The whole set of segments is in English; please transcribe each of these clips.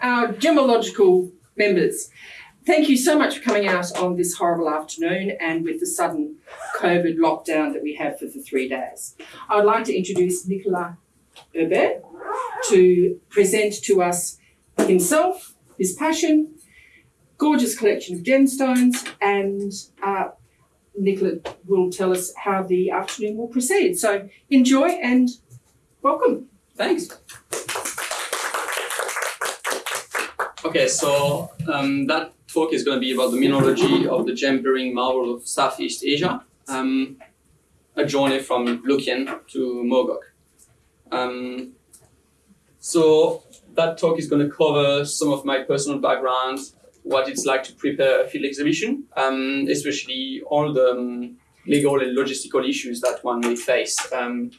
our gemological members. Thank you so much for coming out on this horrible afternoon and with the sudden COVID lockdown that we have for the three days. I would like to introduce Nicolas Herbert to present to us himself, his passion, gorgeous collection of gemstones, and uh, Nicola will tell us how the afternoon will proceed. So enjoy and welcome. Thanks. Okay, so um, that talk is going to be about the mineralogy of the gem-bearing marble of Southeast Asia, um, a journey from Luc Yen to Mogok. Um, so that talk is going to cover some of my personal background, what it's like to prepare a field exhibition, um, especially all the um, legal and logistical issues that one may face um,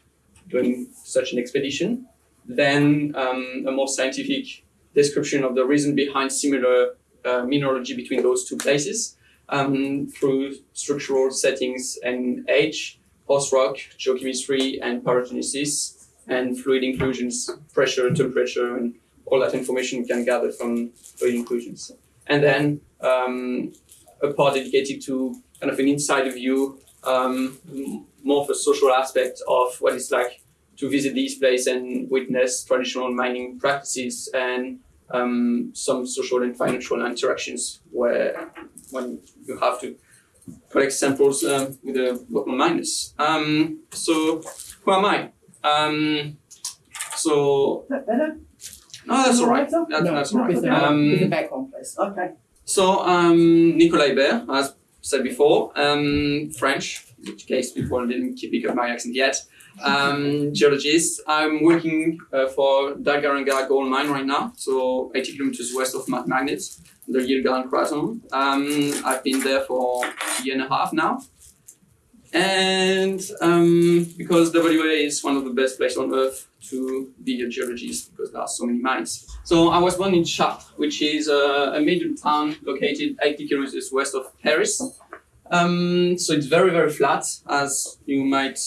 during such an expedition. Then a more scientific description of the reason behind similar uh, mineralogy between those two places um, through structural settings and age, host rock, geochemistry, and pyrogenesis, and fluid inclusions, pressure, temperature, and all that information we can gather from fluid inclusions. And then um, a part dedicated to kind of an insider view, um, more of a social aspect of what it's like to visit these places and witness traditional mining practices and um, some social and financial interactions where when you have to collect samples uh, with the local miners. Um, so who am I? Um, so that better? no, that's all right. That, no, that's all right. With the, Um, with the background, please. Okay. So, um, Nicolas Hébert, as said before, um, French, in which case people didn't keep pick up my accent yet. Um, geologist. I'm working uh, for Dalgaranga gold mine right now, so 80 kilometers west of Mount Magnet, the Yilgarn Craton. Um, I've been there for a year and a half now. And um, because WA is one of the best places on earth to be a geologist because there are so many mines. So I was born in Chartres, which is a, a town located 80 kilometers west of Paris. Um, so it's very, very flat, as you might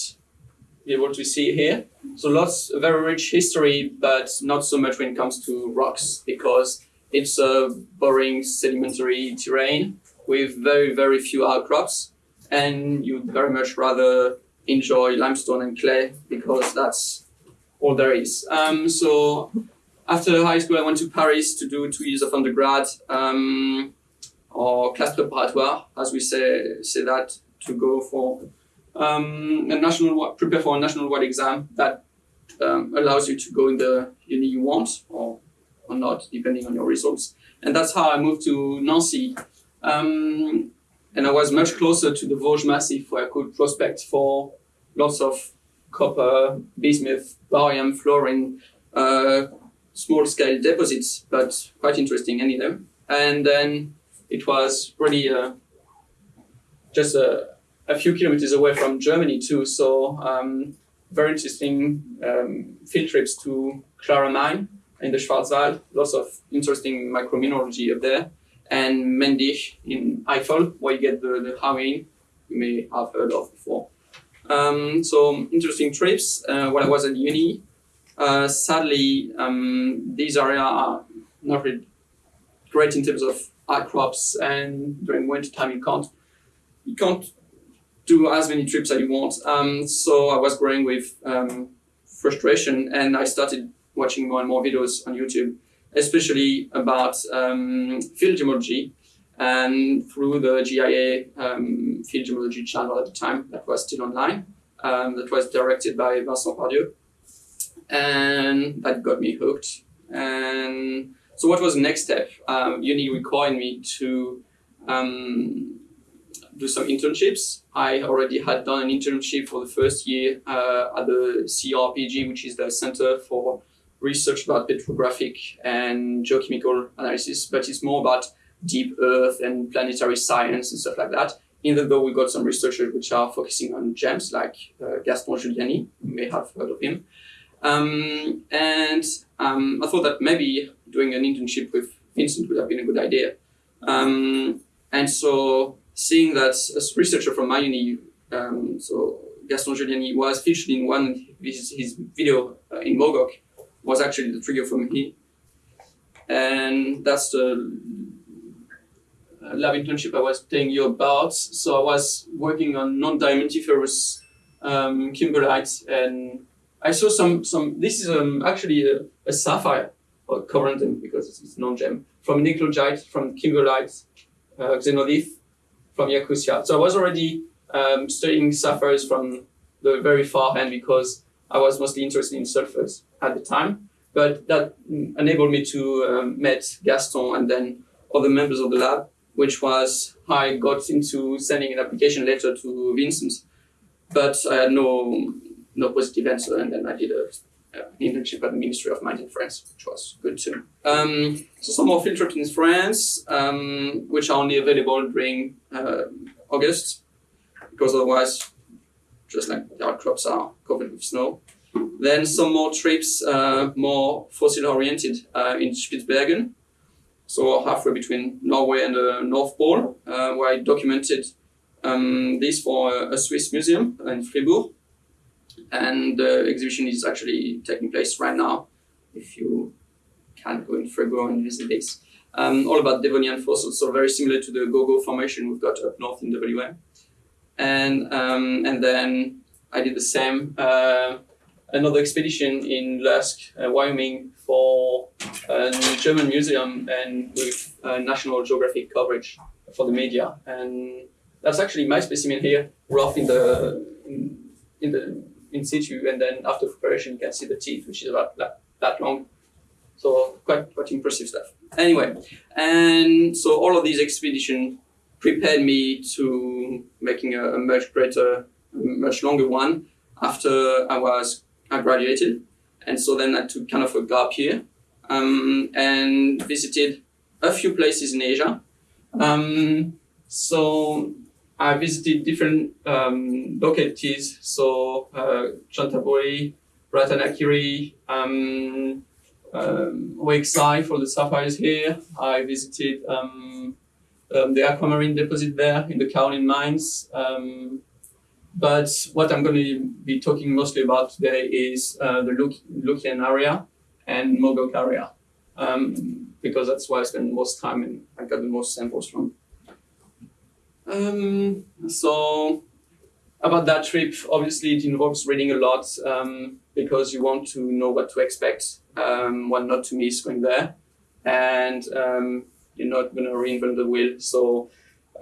able to see here. So lots, very rich history, but not so much when it comes to rocks, because it's a boring sedimentary terrain with very, very few outcrops, and you'd very much rather enjoy limestone and clay because that's all there is. Um, so after high school, I went to Paris to do two years of undergrad, um, or classe préparatoire, as we say say that, to go for um, a national prepare for a national wide exam that um, allows you to go in the uni you want or or not, depending on your results. And that's how I moved to Nancy. Um, and I was much closer to the Vosges Massif where I could prospect for lots of copper, bismuth, barium, fluorine, uh, small scale deposits, but quite interesting anyway. And then it was really uh, just a, a few kilometers away from Germany too. So um, very interesting um, field trips to Clara Mine in the Schwarzwald. Lots of interesting micromineralogy up there. And Mendig in Eifel, where you get the, the hauyne you may have heard of before. Um, so interesting trips. Uh, when I was at uni, uh, sadly, um, these areas are not really great in terms of outcrops, and during winter time you can't you can't do as many trips as you want. Um, so I was growing with um, frustration, and I started watching more and more videos on YouTube, especially about um, field gemology. And through the GIA um, field gemology channel at the time, that was still online, um, that was directed by Vincent Pardieu, and that got me hooked. And so, what was the next step? Um, uni required me to um, do some internships. I already had done an internship for the first year uh, at the CRPG, which is the Center for Research about Petrographic and Geochemical Analysis, but it's more about deep earth and planetary science and stuff like that. Even though we got some researchers which are focusing on gems, like uh, Gaston Giuliani, you may have heard of him. Um, and um, I thought that maybe doing an internship with Vincent would have been a good idea. Um, and so seeing that a researcher from my uni, um, so Gaston Giuliani, was featured in one of his, his video uh, in Mogok, was actually the trigger for me. and that's the uh, lab internship I was telling you about. So I was working on non-diamantiferous um, kimberlite, and I saw some some. This is um, actually a, a sapphire or corundum because it's, non-gem from nickelgite, from kimberlite, uh, xenolith, from Yakutia. So I was already um, studying sapphires from the very far end because I was mostly interested in sulfurs at the time. But that enabled me to um, meet Gaston and then other members of the lab, which was how I got into sending an application letter to Vincent. But I had no no positive answer, and then I did a uh, internship at the Ministry of Mines in France, which was good too. Um, so some more field trips in France, um, which are only available during uh, August, because otherwise, just like the outcrops are covered with snow. Then some more trips, uh, more fossil oriented uh, in Spitsbergen, so halfway between Norway and the North Pole, uh, where I documented um, this for a Swiss museum in Fribourg and the exhibition is actually taking place right now. If you can go in February and visit this, um, all about Devonian fossils, so very similar to the Gogo formation we've got up north in WA. And um, and then I did the same. Uh, another expedition in Lusk, uh, Wyoming, for a German museum and with uh, National Geographic coverage for the media. And that's actually my specimen here, rough in the in, in the in situ, and then after preparation, you can see the teeth, which is about that, that long. So quite quite impressive stuff. Anyway, and so all of these expeditions prepared me to making a, a much greater, much longer one after I was I graduated, and so then I took kind of a gap here um, and visited a few places in Asia. Um, so I visited different um, localities, so uh, Chantaburi, Ratanakiri, um, um, for the sapphires here. I visited um, um, the aquamarine deposit there in the kaolin mines. Um, but what I'm going to be talking mostly about today is uh, the Luk- Luc Yen area and Mogok area, um, because that's where I spend most time and I got the most samples from. Um, so about that trip, obviously it involves reading a lot um, because you want to know what to expect, um, what not to miss going there, and um, you're not going to reinvent the wheel. So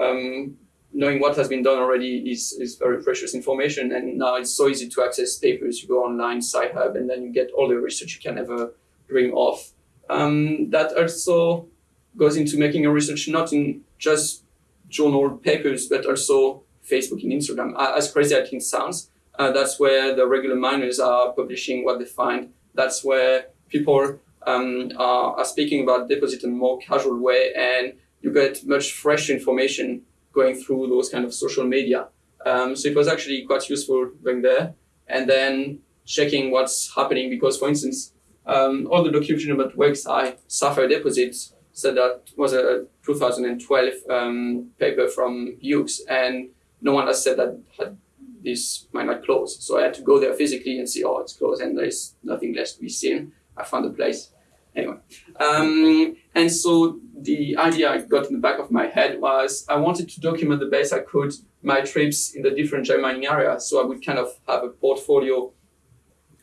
um, knowing what has been done already is, is very precious information. And now it's so easy to access papers. You go online, Sci-Hub, and then you get all the research you can ever dream of. Um, that also goes into making a research not in just journal papers, but also Facebook and Instagram. As crazy as it sounds, uh, that's where the regular miners are publishing what they find. That's where people um, are, are, speaking about deposit in a more casual way, and you get much fresh information going through those kind of social media. Um, so it was actually quite useful going there, and then checking what's happening because, for instance, um, all the documentation about Huay Xai sapphire deposits so that was a 2012 um, paper from Hughes, and no one has said that had this might not close. So I had to go there physically and see, oh, it's closed, and there's nothing left to be seen. I found a place. Anyway, um, and so the idea I got in the back of my head was I wanted to document the best I could my trips in the different gem mining areas. So I would kind of have a portfolio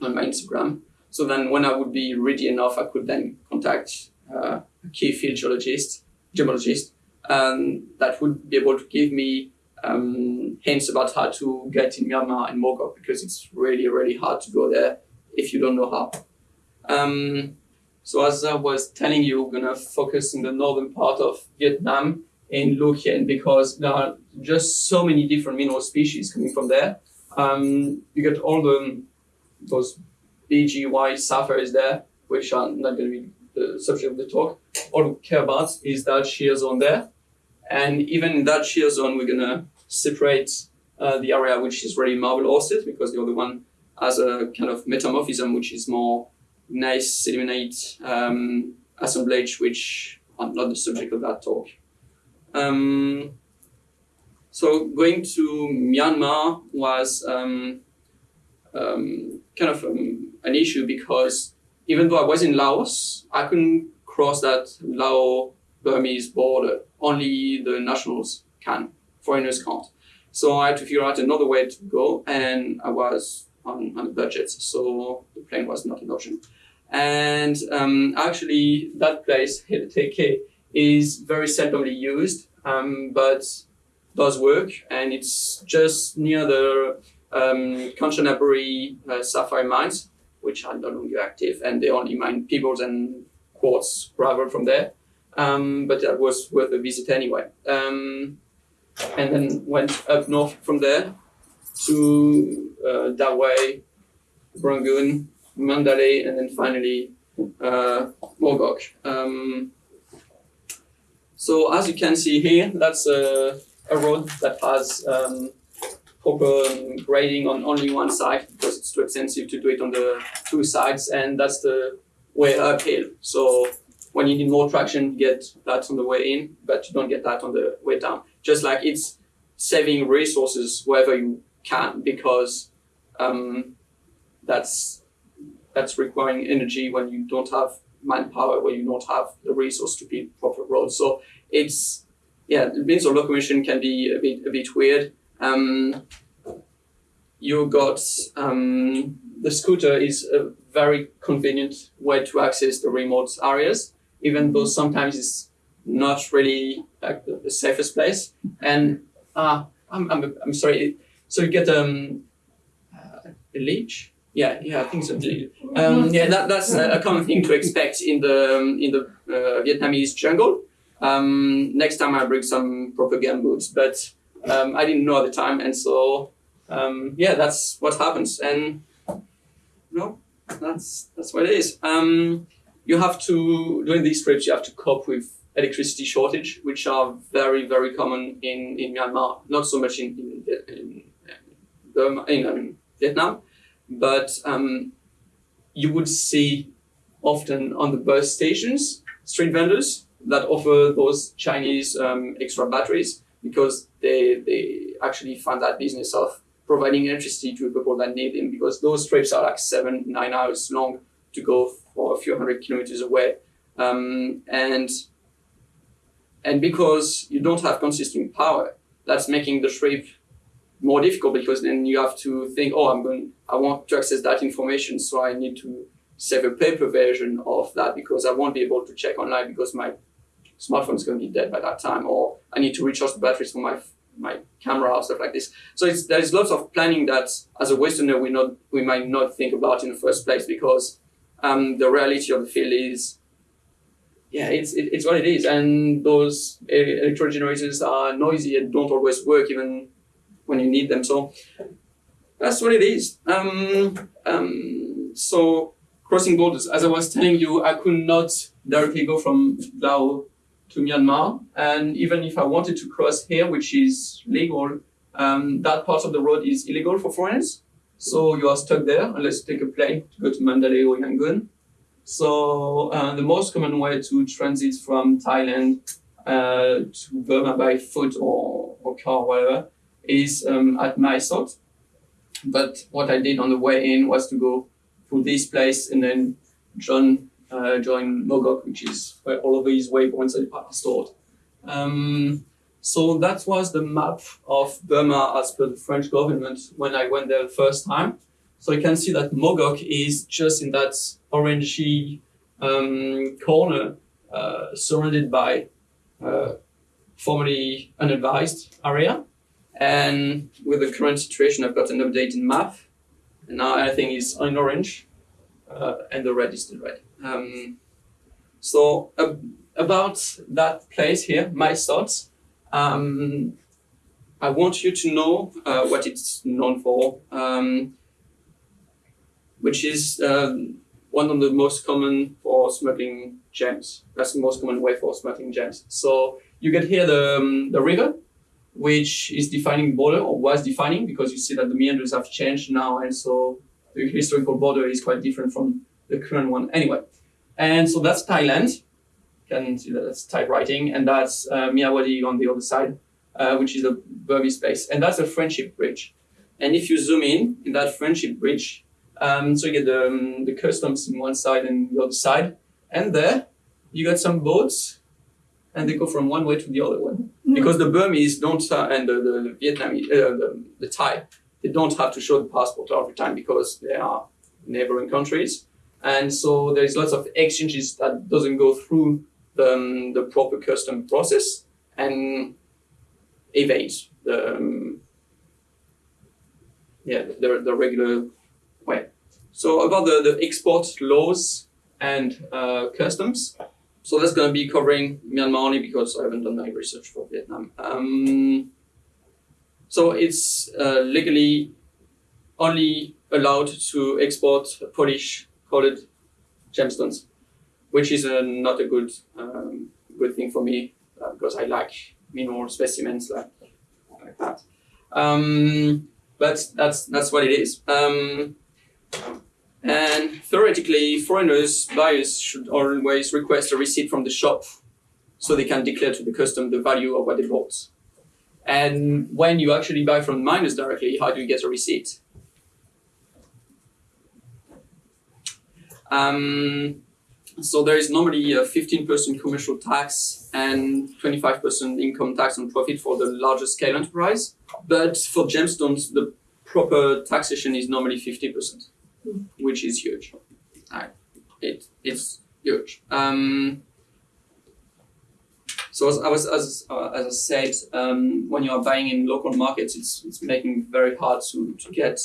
on my Instagram. So then when I would be ready enough, I could then contact uh, key field geologist, gemologist, um, that would be able to give me um, hints about how to get in Myanmar and Mogok because it's really, really hard to go there if you don't know how. Um, so as I was telling you, we're gonna focus in the northern part of Vietnam in Khien because there are just so many different mineral species coming from there. Um, you get all the those BGY sapphires there, which are not going to be the subject of the talk. All we care about is that shear zone there. And even in that shear zone, we're going to separate uh, the area which is really marble hosted because the other one has a kind of metamorphism which is more nice sedimentate um, assemblage which are not the subject of that talk. Um, so going to Myanmar was um, um kind of um, an issue because even though I was in Laos, I couldn't cross that Lao Burmese border. Only the nationals can, foreigners can't. So I had to figure out another way to go, and I was on, on a budget, so the plane was not an option. And um, actually, that place, Teke, is very seldomly used, um, but does work, and it's just near the um, Kanchanaburi uh, sapphire mines, which are no longer active, and they only mine pebbles and quartz gravel from there. Um, but that was worth a visit anyway. Um, and then went up north from there to uh, Dawei, Rangoon, Mandalay, and then finally uh, Mogok. Um, so as you can see here, that's a, a road that has um, proper grading on only one side because it's too expensive to do it on the two sides, and that's the way uphill. So when you need more traction, you get that on the way in, but you don't get that on the way down. Just like it's saving resources wherever you can because um, that's that's requiring energy when you don't have manpower, when you don't have the resource to build proper roads. So it's yeah, means of locomotion can be a bit a bit weird. Um, you got um, the scooter is a very convenient way to access the remote areas, even though sometimes it's not really like the, safest place. And uh, I'm, I'm, I'm sorry. So you get um, uh, a leech. Yeah, yeah, I think so. Um, yeah, that, that's a common thing to expect in the um, in the uh, Vietnamese jungle. Um, next time I bring some proper gum boots, but um, I didn't know at the time, and so um, yeah, that's what happens. And no, that's that's what it is. Um, you have to during these trips, you have to cope with electricity shortage, which are very very common in, in Myanmar. Not so much in in, in, in um, Vietnam, but um, you would see often on the bus stations street vendors that offer those Chinese um, extra batteries because they they actually fund that business of providing electricity to people that need them because those trips are like seven nine hours long to go for a few hundred kilometers away. Um, and and because you don't have consistent power that's making the trip more difficult because then you have to think oh i'm going i want to access that information so i need to save a paper version of that because i won't be able to check online because my smartphone is going to be dead by that time or i need to recharge the batteries for my my camera or stuff like this so it's, there's lots of planning that as a westerner we not we might not think about in the first place because um, the reality of the field is yeah, it's it, it's what it is, and those electro generators are noisy and don't always work even when you need them. So that's what it is. Um, um, so crossing borders, as I was telling you, I could not directly go from Lao to Myanmar, and even if I wanted to cross here, which is legal, um, that part of the road is illegal for foreigners. So you are stuck there unless you take a plane to go to Mandalay or Yangon. So uh, the most common way to transit from Thailand uh, to Burma by foot or, or car, or whatever, is um, at Mae Sot. But what I did on the way in was to go through this place and then join, uh, join Mogok, which is where all of these waypoints are stored. Um, so that was the map of Burma as per the French government when I went there the first time. So you can see that Mogok is just in that orangey um, corner, uh, surrounded by uh, formerly unadvised area. And with the current situation, I've got an updated map. And now everything is in orange, uh, and the red is still red. Um, so about that place here, my thoughts. um, I want you to know uh, what it's known for. Um, which is um, one of the most common for smuggling gems. That's the most common way for smuggling gems. So you get here the, um, the river, which is defining border or was defining because you see that the meanders have changed now. And so the historical border is quite different from the current one anyway. And so that's Thailand. You can see that that's Thai writing. And that's uh, on the other side, uh, which is a Burmese space. And that's a friendship bridge. And if you zoom in, in that friendship bridge, um, so you get the, um, the customs on one side and the other side. And there you got some boats, and they go from one way to the other one because the Burmese don't uh, and the, the, the Vietnamese, uh, the, the Thai, they don't have to show the passport every time because they are neighboring countries, and so there's lots of exchanges that doesn't go through the, um, the proper custom process and evade the um, yeah the, the regular way. So about the, the export laws and uh, customs. So that's going to be covering Myanmar only because I haven't done my research for Vietnam. Um, so it's uh, legally only allowed to export Polish colored gemstones, which is uh, not a good um, good thing for me uh, because I like mineral specimens like, like that. Um, but that's that's what it is. Um, and theoretically, foreigners, buyers should always request a receipt from the shop so they can declare to the custom the value of what they bought. And when you actually buy from miners directly, how do you get a receipt? Um, so there is normally a 15% commercial tax and 25% income tax on profit for the larger scale enterprise. But for gemstones, the proper taxation is normally 50% which is huge. It it's huge. Um, so as I was as uh, as I said, um, when you are buying in local markets, it's it's making very hard to to get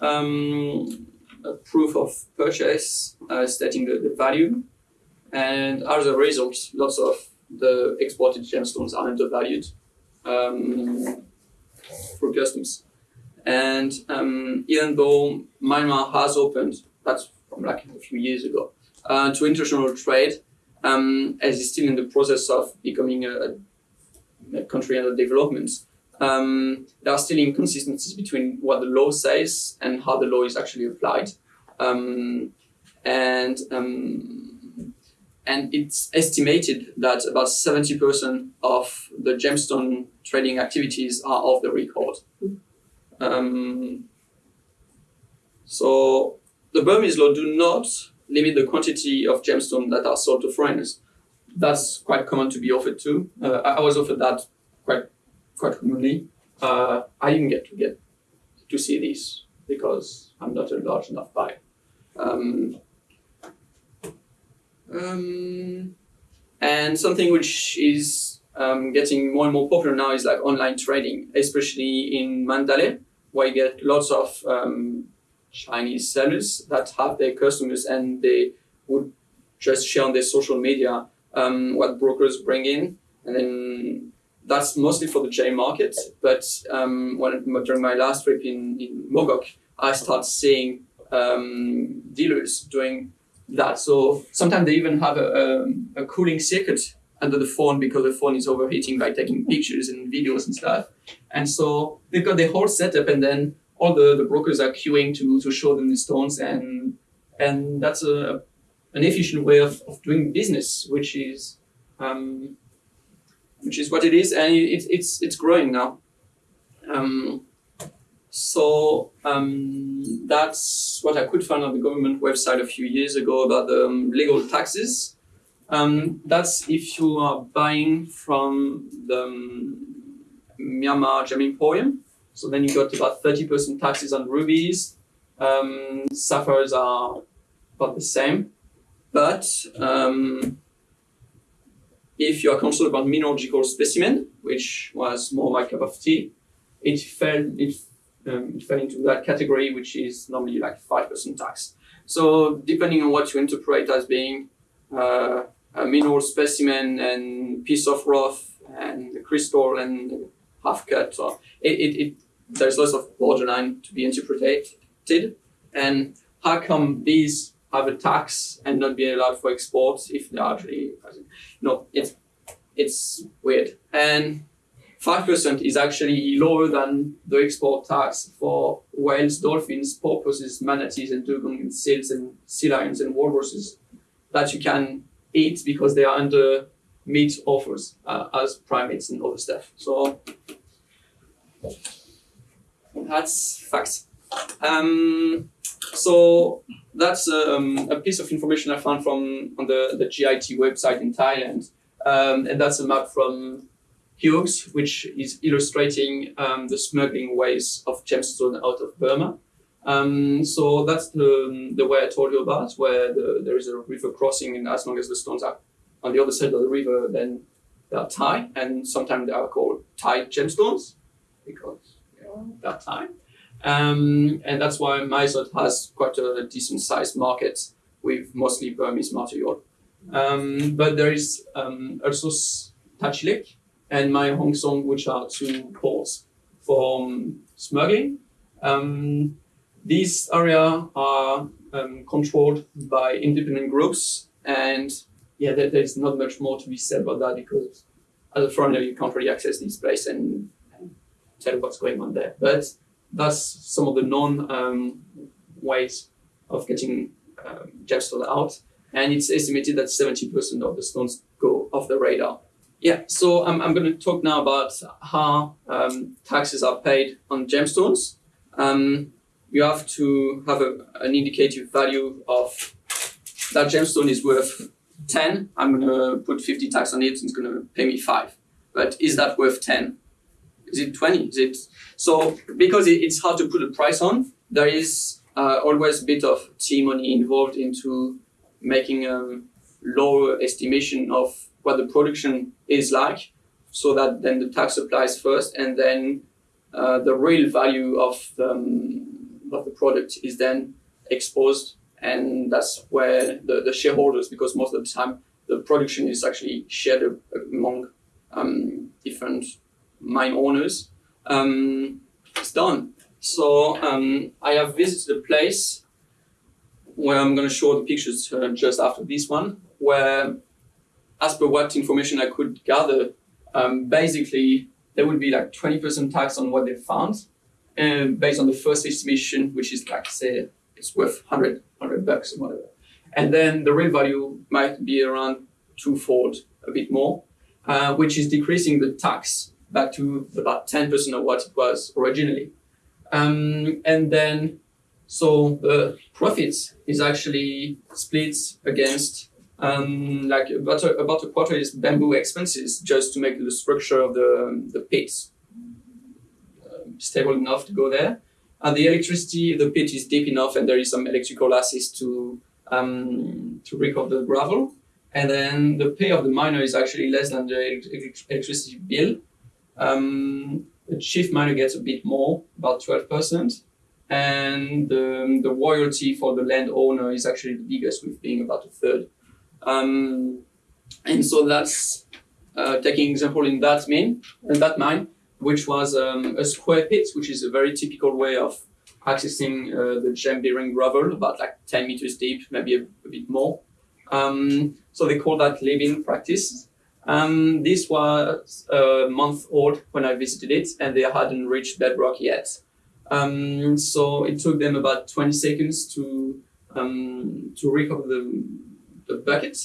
um, a proof of purchase uh, stating the, the value, and as a result, lots of the exported gemstones are undervalued um, through customs. And um, even though Myanmar has opened, that's from like a few years ago, uh, to international trade, um, as it's still in the process of becoming a, a country under development, um, there are still inconsistencies between what the law says and how the law is actually applied. Um, and um, and it's estimated that about 70% of the gemstone trading activities are off the record. Um, so the Burmese law do not limit the quantity of gemstone that are sold to foreigners. That's quite common to be offered to. Uh, I, I was offered that quite quite commonly. Uh, I didn't get to get to see these because I'm not a large enough buyer. Um, um, and something which is um, getting more and more popular now is like online trading, especially in Mandalay, where you get lots of um, Chinese sellers that have their customers and they would just share on their social media um, what brokers bring in, and then that's mostly for the jade market. But um, when during my last trip in, in Mogok, I started seeing um, dealers doing that. So sometimes they even have a, a, a cooling circuit under the phone because the phone is overheating by taking pictures and videos and stuff. And so they've got the whole setup and then all the, the brokers are queuing to, to show them the stones and and that's a an efficient way of, of doing business, which is um, which is what it is, and it, it's it's growing now. Um, so um, that's what I could find on the government website a few years ago about the um, legal taxes. Um, that's if you are buying from the um, Myanmar Gem Emporium. So then you got about 30% taxes on rubies. Um, sapphires are about the same. But if you are concerned about mineralogical specimen, which was more my cup of tea, it fell, it, um, it fell into that category, which is normally like 5% tax. So depending on what you interpret as being uh, a mineral specimen and piece of rough and crystal and half cut, so it, it, it there's lots of borderline to be interpreted. And how come these have a tax and not be allowed for export if they're actually no it's it's weird and five percent is actually lower than the export tax for whales, dolphins, porpoises, manatees, and dugong and seals and sea lions and walruses that you can eat because they are under meat offers uh, as primates and other stuff. So that's facts. Um, so that's um, a piece of information I found from on the, the GIT website in Thailand. Um, and that's a map from Hughes, which is illustrating um, the smuggling ways of gemstone out of Burma. Um, so that's the, the way I told you about, where the, there is a river crossing, and as long as the stones are on the other side of the river, then they are Thai, and sometimes they are called Thai gemstones because you know, they're Thai. Um, and that's why Mae Sot has quite a decent sized market with mostly Burmese material. Um, but there is um, also Tachilek and Mae Hong Song, which are two ports for smuggling. Um, these areas are um, controlled by independent groups, and yeah, there, there's not much more to be said about that because as a foreigner, you can't really access this place and, and tell what's going on there. But that's some of the known um, ways of getting um, gemstone out, and it's estimated that 70% of the stones go off the radar. Yeah, so I'm, I'm going to talk now about how um, taxes are paid on gemstones. Um, you have to have a, an indicative value of that gemstone is worth 10. I'm going to put 50 tax on it, and it's going to pay me 5. But is that worth 10? Is it 20? Is it so? Because it, it's hard to put a price on, there is uh, always a bit of tea money involved into making a lower estimation of what the production is like, so that then the tax applies first, and then uh, the real value of the, um, of the product is then exposed, and that's where the, the shareholders, because most of the time the production is actually shared among um, different mine owners. Um, it's done. So um, I have visited a place where I'm going to show the pictures uh, just after this one, where as per what information I could gather, um, basically there would be like 20% tax on what they found, and based on the first estimation, which is like say it's worth 100, 100 bucks or whatever. And then the real value might be around twofold, a bit more, uh, which is decreasing the tax back to about 10% of what it was originally. Um, and then, so the profits is actually split against um, like about a, about a quarter is bamboo expenses just to make the structure of the, the pits uh, stable enough to go there. And the electricity, the pit is deep enough and there is some electrical assist to, um, to recover the gravel. And then the pay of the miner is actually less than the electricity bill. Um, the chief miner gets a bit more, about 12%. And the, the royalty for the landowner is actually the biggest, with being about a third. Um, and so that's uh, taking example in that mine, in that mine, which was um, a square pit, which is a very typical way of accessing uh, the gem bearing gravel, about like 10 meters deep, maybe a, a bit more. Um, so they call that living practice. Um, this was a month old when I visited it, and they hadn't reached bedrock yet. Um, so it took them about 20 seconds to um, to recover the, the bucket,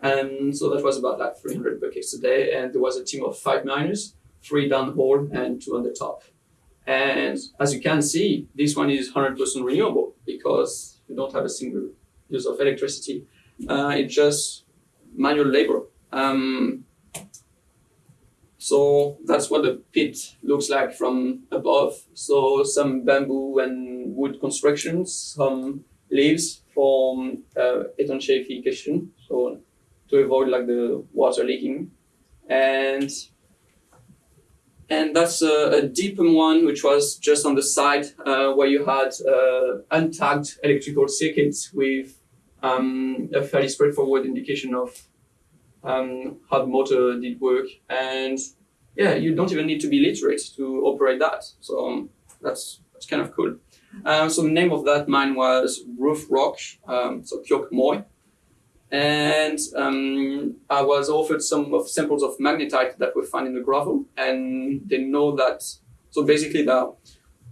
and so that was about like 300 buckets a day. And there was a team of five miners, three downhole and two on the top. And as you can see, this one is 100% renewable because you don't have a single use of electricity. Uh, it's just manual labor. Um, so that's what the pit looks like from above. So some bamboo and wood constructions, some leaves for uh, étanchéification, so to avoid like the water leaking, and and that's a, a deeper one, which was just on the side uh, where you had uh, untagged electrical circuits with um, a fairly straightforward indication of um, how the motor did work. And yeah, you don't even need to be literate to operate that. So um, that's, that's kind of cool. Um, so the name of that mine was Roof Rock, um, so Kyok Moy. And um, I was offered some of samples of magnetite that were found in the gravel, and they know that. So basically, they're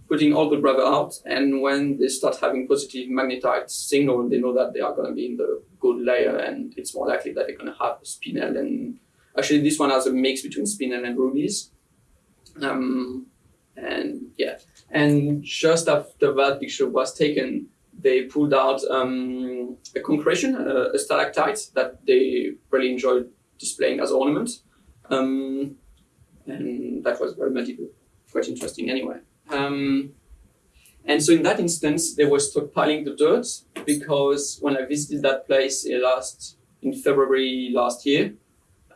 putting all the gravel out, and when they start having positive magnetite signal, they know that they are going to be in the good layer, and it's more likely that they're going to have spinel. And actually, this one has a mix between spinel and rubies. Um, and yeah, and just after that picture was taken, they pulled out um, a concretion, a, a stalactite that they really enjoyed displaying as ornament. Um, and that was very multiple, quite interesting anyway. Um, and so in that instance, they were stockpiling the dirt because when I visited that place uh, last in February last year,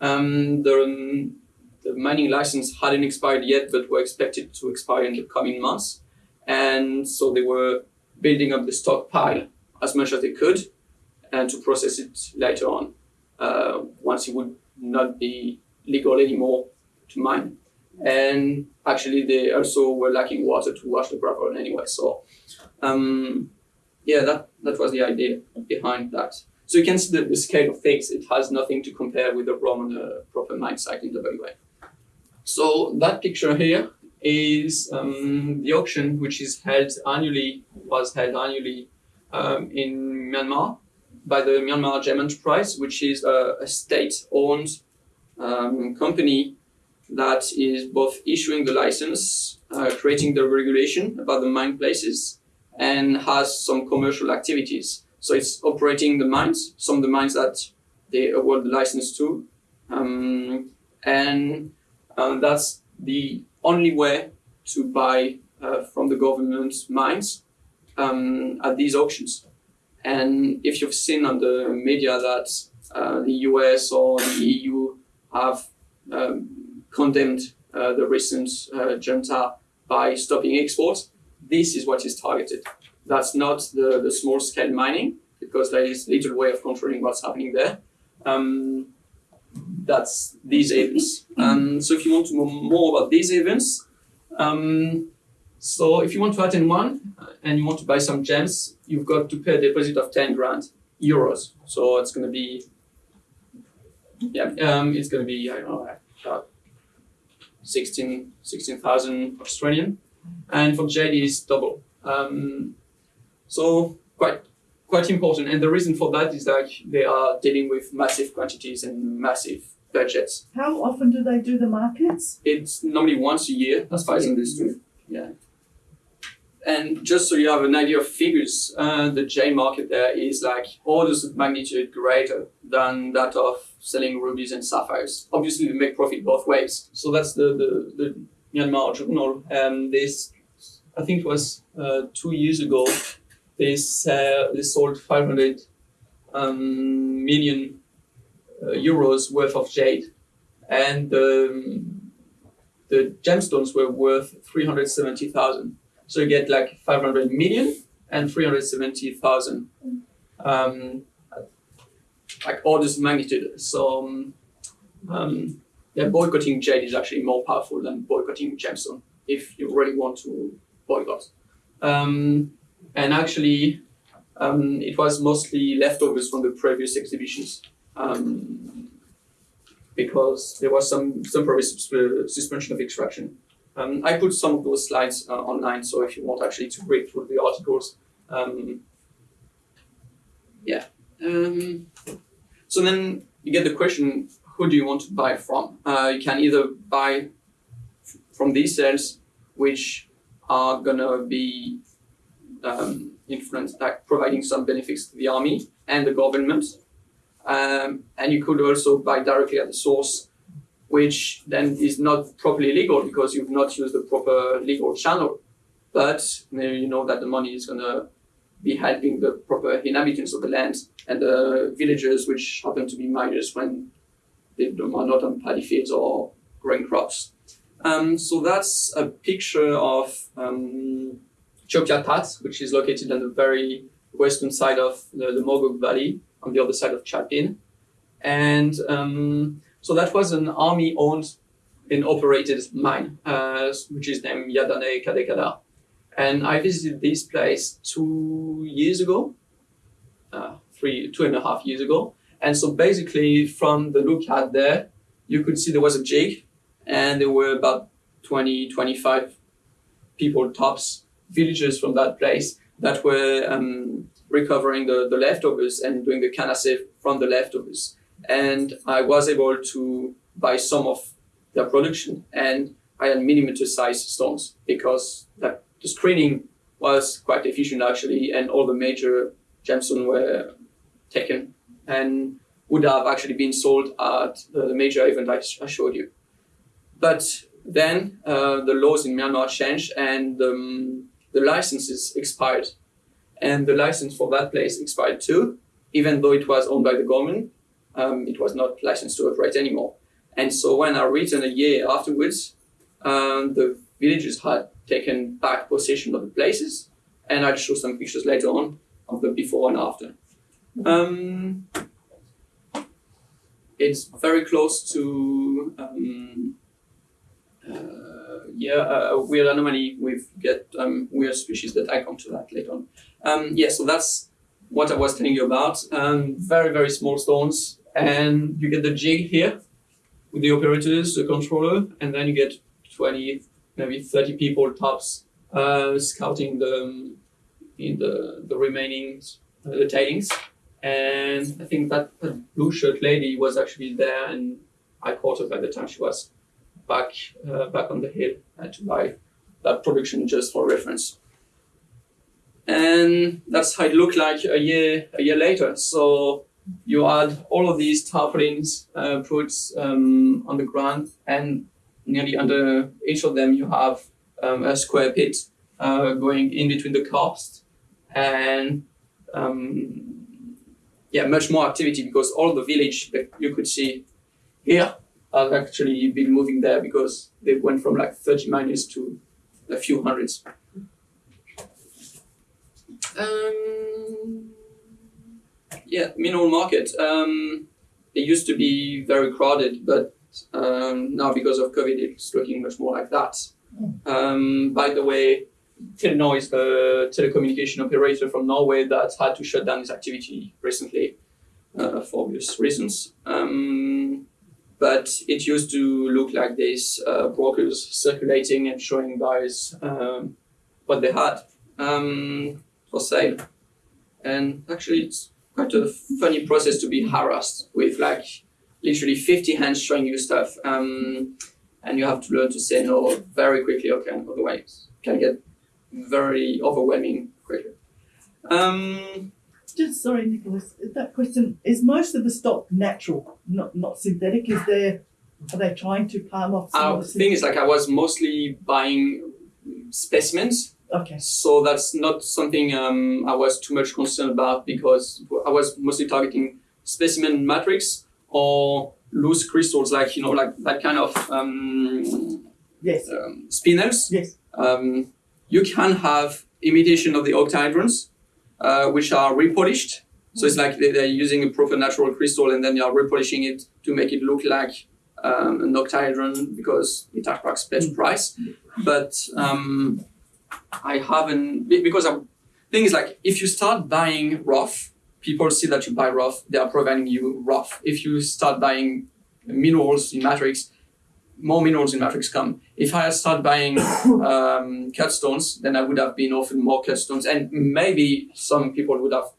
um, the, um, the mining license hadn't expired yet, but were expected to expire in the coming months. And so they were building up the stockpile as much as they could and to process it later on uh, once it would not be legal anymore to mine. And actually, they also were lacking water to wash the gravel anyway. So, um, yeah, that, that was the idea behind that. So you can see the, the scale of things. It has nothing to compare with the Roman uh, proper mine site in WA. So that picture here is um, the auction, which is held annually, was held annually um, in Myanmar by the Myanmar Gem Enterprise, which is a, a state-owned um, company that is both issuing the license, uh, creating the regulation about the mine places, and has some commercial activities. So it's operating the mines, some of the mines that they award the license to, um, and uh, that's the only way to buy uh, from the government mines um, at these auctions. And if you've seen on the media that uh, the US or the EU have um, condemned uh, the recent uh, junta by stopping exports, this is what is targeted. That's not the, the small scale mining because there is little way of controlling what's happening there. Um, that's these events. And so if you want to know more about these events, um, so if you want to attend one uh, and you want to buy some gems, you've got to pay a deposit of 10 grand euros. So it's going to be, yeah, um, it's going to be, I don't know, about 16, 16,000 Australian. And for jade is double. Um, so quite quite important. And the reason for that is that they are dealing with massive quantities and massive budgets. How often do they do the markets? It's normally once a year, as far as I understood. Yeah. And just so you have an idea of figures, uh, the jade market there is like orders of magnitude greater than that of selling rubies and sapphires. Obviously, they make profit both ways. So that's the the, the Myanmar journal. And this, I think, it was uh, two years ago. They sell, they sold 500 um, million uh, euros worth of jade, and um, the gemstones were worth 370,000. So you get like 500 million and 370,000. Um, like orders of magnitude. So um, um, yeah, boycotting jade is actually more powerful than boycotting gemstone if you really want to boycott. Um, and actually, um, it was mostly leftovers from the previous exhibitions um, because there was some temporary sus- suspension of extraction. Um, I put some of those slides uh, online, so if you want actually to read through the articles, um, yeah. Um, so then you get the question: Who do you want to buy from? Uh, you can either buy from these sales, which are gonna be um, influenced, like providing some benefits to the army and the government, um, and you could also buy directly at the source which then is not properly legal because you've not used the proper legal channel. But you know that the money is going to be helping the proper inhabitants of the land and the villagers, which happen to be miners when they are not on paddy fields or growing crops. Um, so that's a picture of um, Chopia Tat, which is located on the very western side of the, the Mogok Valley, on the other side of Chapin. And um, so that was an army owned and operated mine, uh, which is named Yadane Kadekada. And I visited this place two years ago, uh, three, two and a half years ago. And so basically, from the look at there, you could see there was a jig, and there were about 20, 25 people, tops, villagers from that place that were um, recovering the, the leftovers and doing the canassafe from the leftovers and I was able to buy some of their production and I had millimeter size stones because that the screening was quite efficient actually, and all the major gemstones were taken and would have actually been sold at the major event I, I showed you. But then uh, the laws in Myanmar changed and um, the licenses expired. And the license for that place expired too, even though it was owned by the government. Um, it was not licensed to operate anymore. And so when I returned a year afterwards, um, the villagers had taken back possession of the places, and I'll show some pictures later on of the before and after. Um, it's very close to um, uh, yeah a weird anomaly. We get um, weird species that I come to that later on. Um, yeah, so that's what I was telling you about. Um, very very small stones, and you get the jig here with the operators, the controller, and then you get 20, maybe 30 people tops uh, scouting the in the the remaining uh, the tailings. And I think that, that blue shirt lady was actually there, and I caught her by the time she was back uh, back on the hill to buy that production just for reference. And that's how it looked like a year a year later. So you add all of these tarpaulins uh, put um, on the ground, and nearly under each of them you have um, a square pit uh, going in between the karst, and um, yeah, much more activity because all the village that you could see here have actually been moving there because they went from like 30 miners to a few hundreds. Um, yeah, mineral market. Um, it used to be very crowded, but um, now because of COVID, it's looking much more like that. Um, by the way, Telenor is the telecommunication operator from Norway that had to shut down its activity recently uh, for obvious reasons. Um, but it used to look like this uh, brokers circulating and showing guys um, what they had um, for sale. And actually, it's quite a funny process to be harassed with like literally 50 hands showing you stuff. Um, and you have to learn to say no very quickly, okay, otherwise it can get very overwhelming quickly. Um, Just sorry, Nicholas. That question is most of the stock natural, not not synthetic. Is there? Are they trying to palm off some our of the thing is like I was mostly buying specimens, Okay. so that's not something um, I was too much concerned about because I was mostly targeting specimen matrix or loose crystals, like you know, like that kind of um, Yes. um, spinels. Yes. Um, you can have imitation of the octahedrons, uh, which are repolished. So it's like they- they're using a proper natural crystal and then they are repolishing it to make it look like um, an octahedron because it attracts better price. But um, I haven't because I thing is like if you start buying rough, people see that you buy rough, they are providing you rough. If you start buying minerals in matrix, more minerals in matrix come. If I had started buying um, cut stones, then I would have been offered more cut stones, and maybe some people would have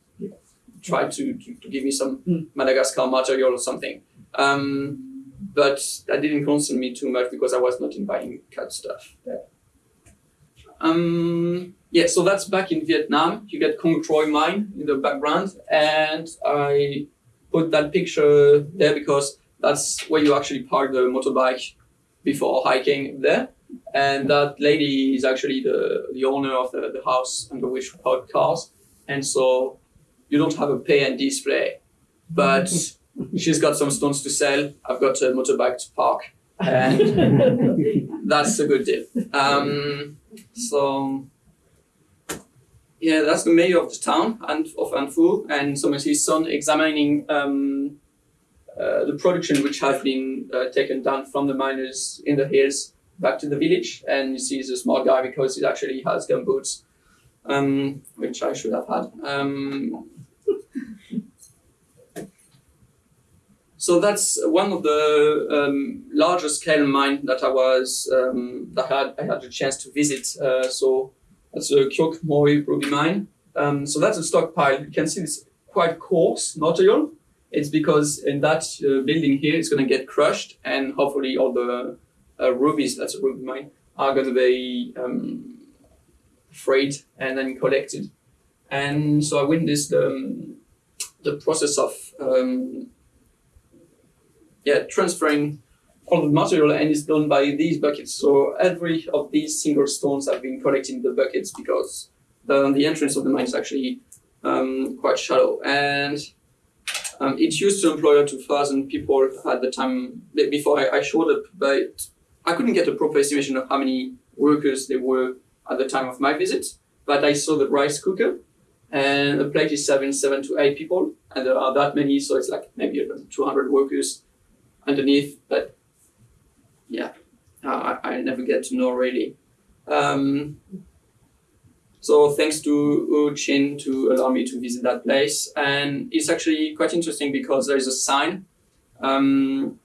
tried to, to, to give me some Mm. Madagascar material or something. Um, but that didn't concern me too much because I was not in buying cut stuff. Um, yeah, so that's back in Vietnam. You get Cong Troi mine in the background, and I put that picture there because that's where you actually park the motorbike before hiking there. And that lady is actually the, the owner of the, the house under which we park cars. And so you don't have a pay and display, but she's got some stones to sell. I've got a motorbike to park, and that's a good deal. Um, so yeah, that's the mayor of the town and of An Phu, and some of his son examining um, uh, the production which has been uh, taken down from the miners in the hills back to the village. And you see, he's a smart guy because he actually has gum boots, um, which I should have had. Um, so that's one of the um, larger scale mine that I was um, that I had I had the chance to visit. Uh, so that's a Kyok Mori ruby mine. Um, so that's a stockpile. You can see it's quite coarse material. It's because in that uh, building here, it's going to get crushed, and hopefully all the uh, rubies, that's a ruby mine, are going to be um, freight and then collected. And so I witnessed um, the process of um, yeah transferring all the material and it's done by these buckets. So every of these single stones have been collected in the buckets because the, the entrance of the mine is actually um, quite shallow and um, it used to employ to 1,000 people at the time before I, I showed up, but I couldn't get a proper estimation of how many workers there were at the time of my visit. But I saw the rice cooker, and the plate is serving seven to eight people, and there are that many, so it's like maybe 200 workers underneath. But yeah, I, I never get to know really. Um, so thanks to Chin to allow me to visit that place, and it's actually quite interesting because there is a sign, um,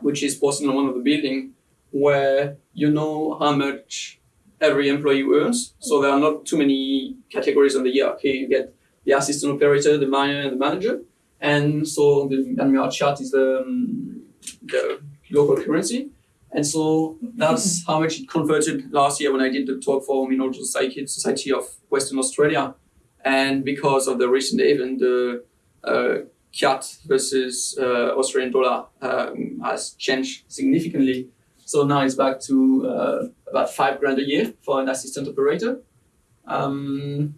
which is posted on one of the building, where you know how much every employee earns. So there are not too many categories on the hierarchy. You get the assistant operator, the miner, and the manager, and so the Myanmar kyat is the um, the local currency. And so that's how much it converted last year when I did the talk for Mineral Society, Society of Western Australia. And because of the recent event, the uh, kyat versus uh, Australian dollar um, has changed significantly. So now it's back to uh, about five grand a year for an assistant operator. Um,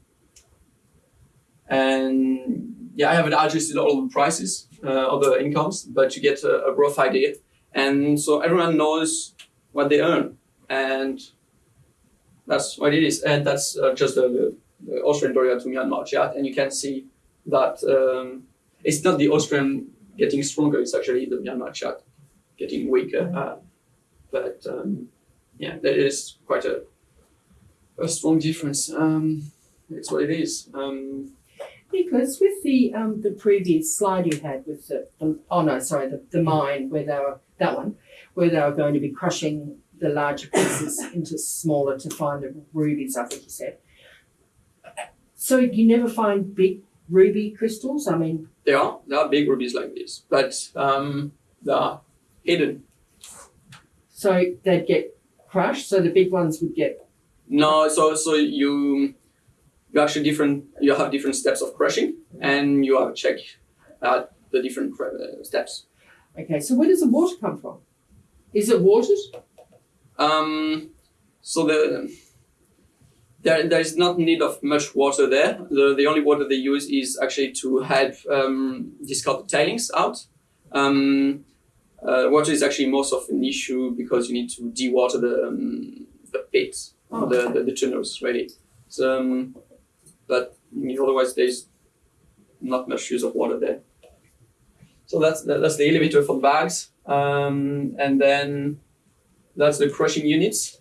and yeah, I haven't adjusted all the prices uh, of the incomes, but you get a, a rough idea. And so everyone knows what they earn and that's what it is. And that's uh, just the, the austrian dollar to myanmar kyat and you can see that um, it's not the austrian getting stronger it's actually the myanmar kyat getting weaker uh, but um, yeah there is quite a, a strong difference. Um, it's what it is. Um, Nicholas, with the um, the previous slide you had with the, the oh no, sorry, the, the mine where they were that one, where they were going to be crushing the larger pieces into smaller to find the rubies, I think you said. So you never find big ruby crystals? I mean, there are there are big rubies like this but um, they are hidden so they'd get crushed, so the big ones would get No, so so you you actually different you have different steps of crushing, and you have to check at the different uh, steps. okay, so where does the water come from? Is it watered? Um, so the there there is not need of much water there. The the only water they use is actually to help um, discard the tailings out. Um, uh, water is actually most of an issue because you need to dewater the um, the pits, Oh. the, the the tunnels really. So, um, but otherwise there's not much use of water there. So that's that's the elevator for bags, um, and then that's the crushing units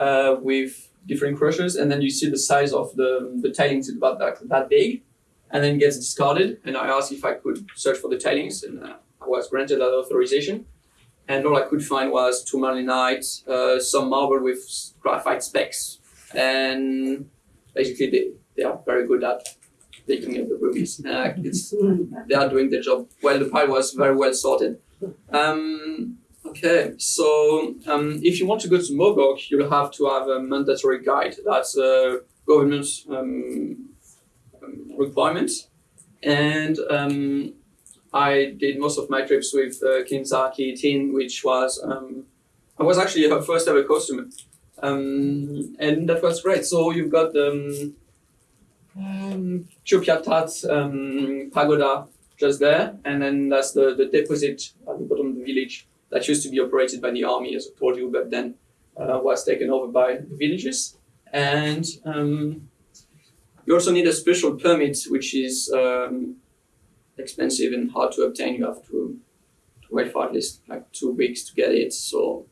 uh, with different crushers, and then you see the size of the the tailings is about that, that big, and then gets discarded. And I asked if I could search for the tailings, and uh, I was granted that authorization. And all I could find was tourmalinite, uh, some marble with graphite specks, and basically they, they are very good at taking the rubies. Uh, they are doing their job well. The pile was very well sorted. Um, okay, so um, if you want to go to Mogok, you'll have to have a mandatory guide. That's a government um, um, requirement. And um, I did most of my trips with uh, Kinzaki Tin, which was um, I was actually her first ever customer, um, and that was great. So you've got the um, um, um, pagoda just there, and then that's the, the deposit at the bottom of the village that used to be operated by the army, as I told you, but then uh, was taken over by the villagers. And um, you also need a special permit, which is um, expensive and hard to obtain. You have to, to wait for at least like two weeks to get it. So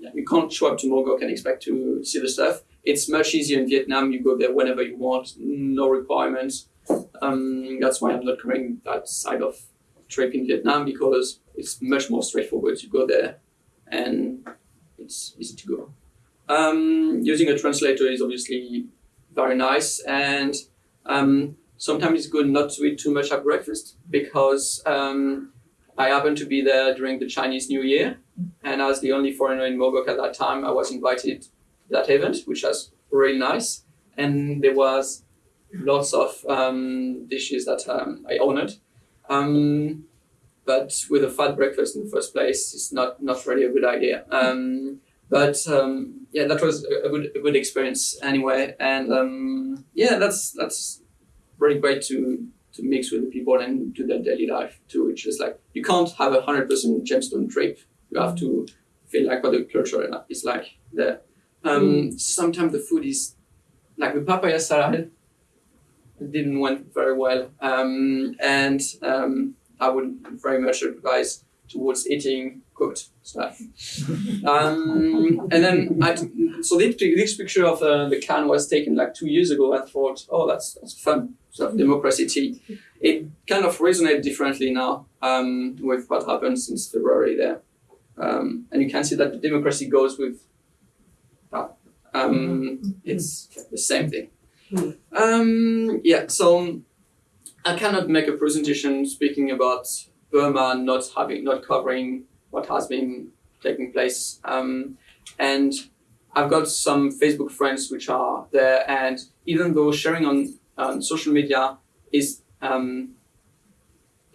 yeah, you can't show up to Mogok and expect to see the stuff. It's much easier in Vietnam. You go there whenever you want, no requirements. Um, that's why I'm not covering that side of trip in Vietnam because it's much more straightforward. You go there and it's easy to go. Um, using a translator is obviously very nice and um, sometimes it's good not to eat too much at breakfast because um, I happened to be there during the Chinese New Year and as the only foreigner in Mogok at that time I was invited that event which was really nice and there was lots of um, dishes that um, I honored. Um, but with a fat breakfast in the first place, it's not not really a good idea. Um, but um, yeah, that was a good a good experience anyway, and um, yeah, that's that's really great to to mix with the people and do their daily life too. It's just like you can't have a hundred percent gemstone trip. You have to feel like what the culture is like there. Um, Sometimes the food is like the papaya salad didn't went very well, um, and um, I would very much advise towards eating cooked stuff. um, and then I so this, this picture of uh, the can was taken like two years ago. I thought, oh, that's that's fun. So democracy tea. It kind of resonates differently now um, with what happened since February there, um, and you can see that the democracy goes with. Um, it's the same thing. Um, yeah, so I cannot make a presentation speaking about Burma not having, not covering what has been taking place. Um, and I've got some Facebook friends which are there, and even though sharing on, on social media is um,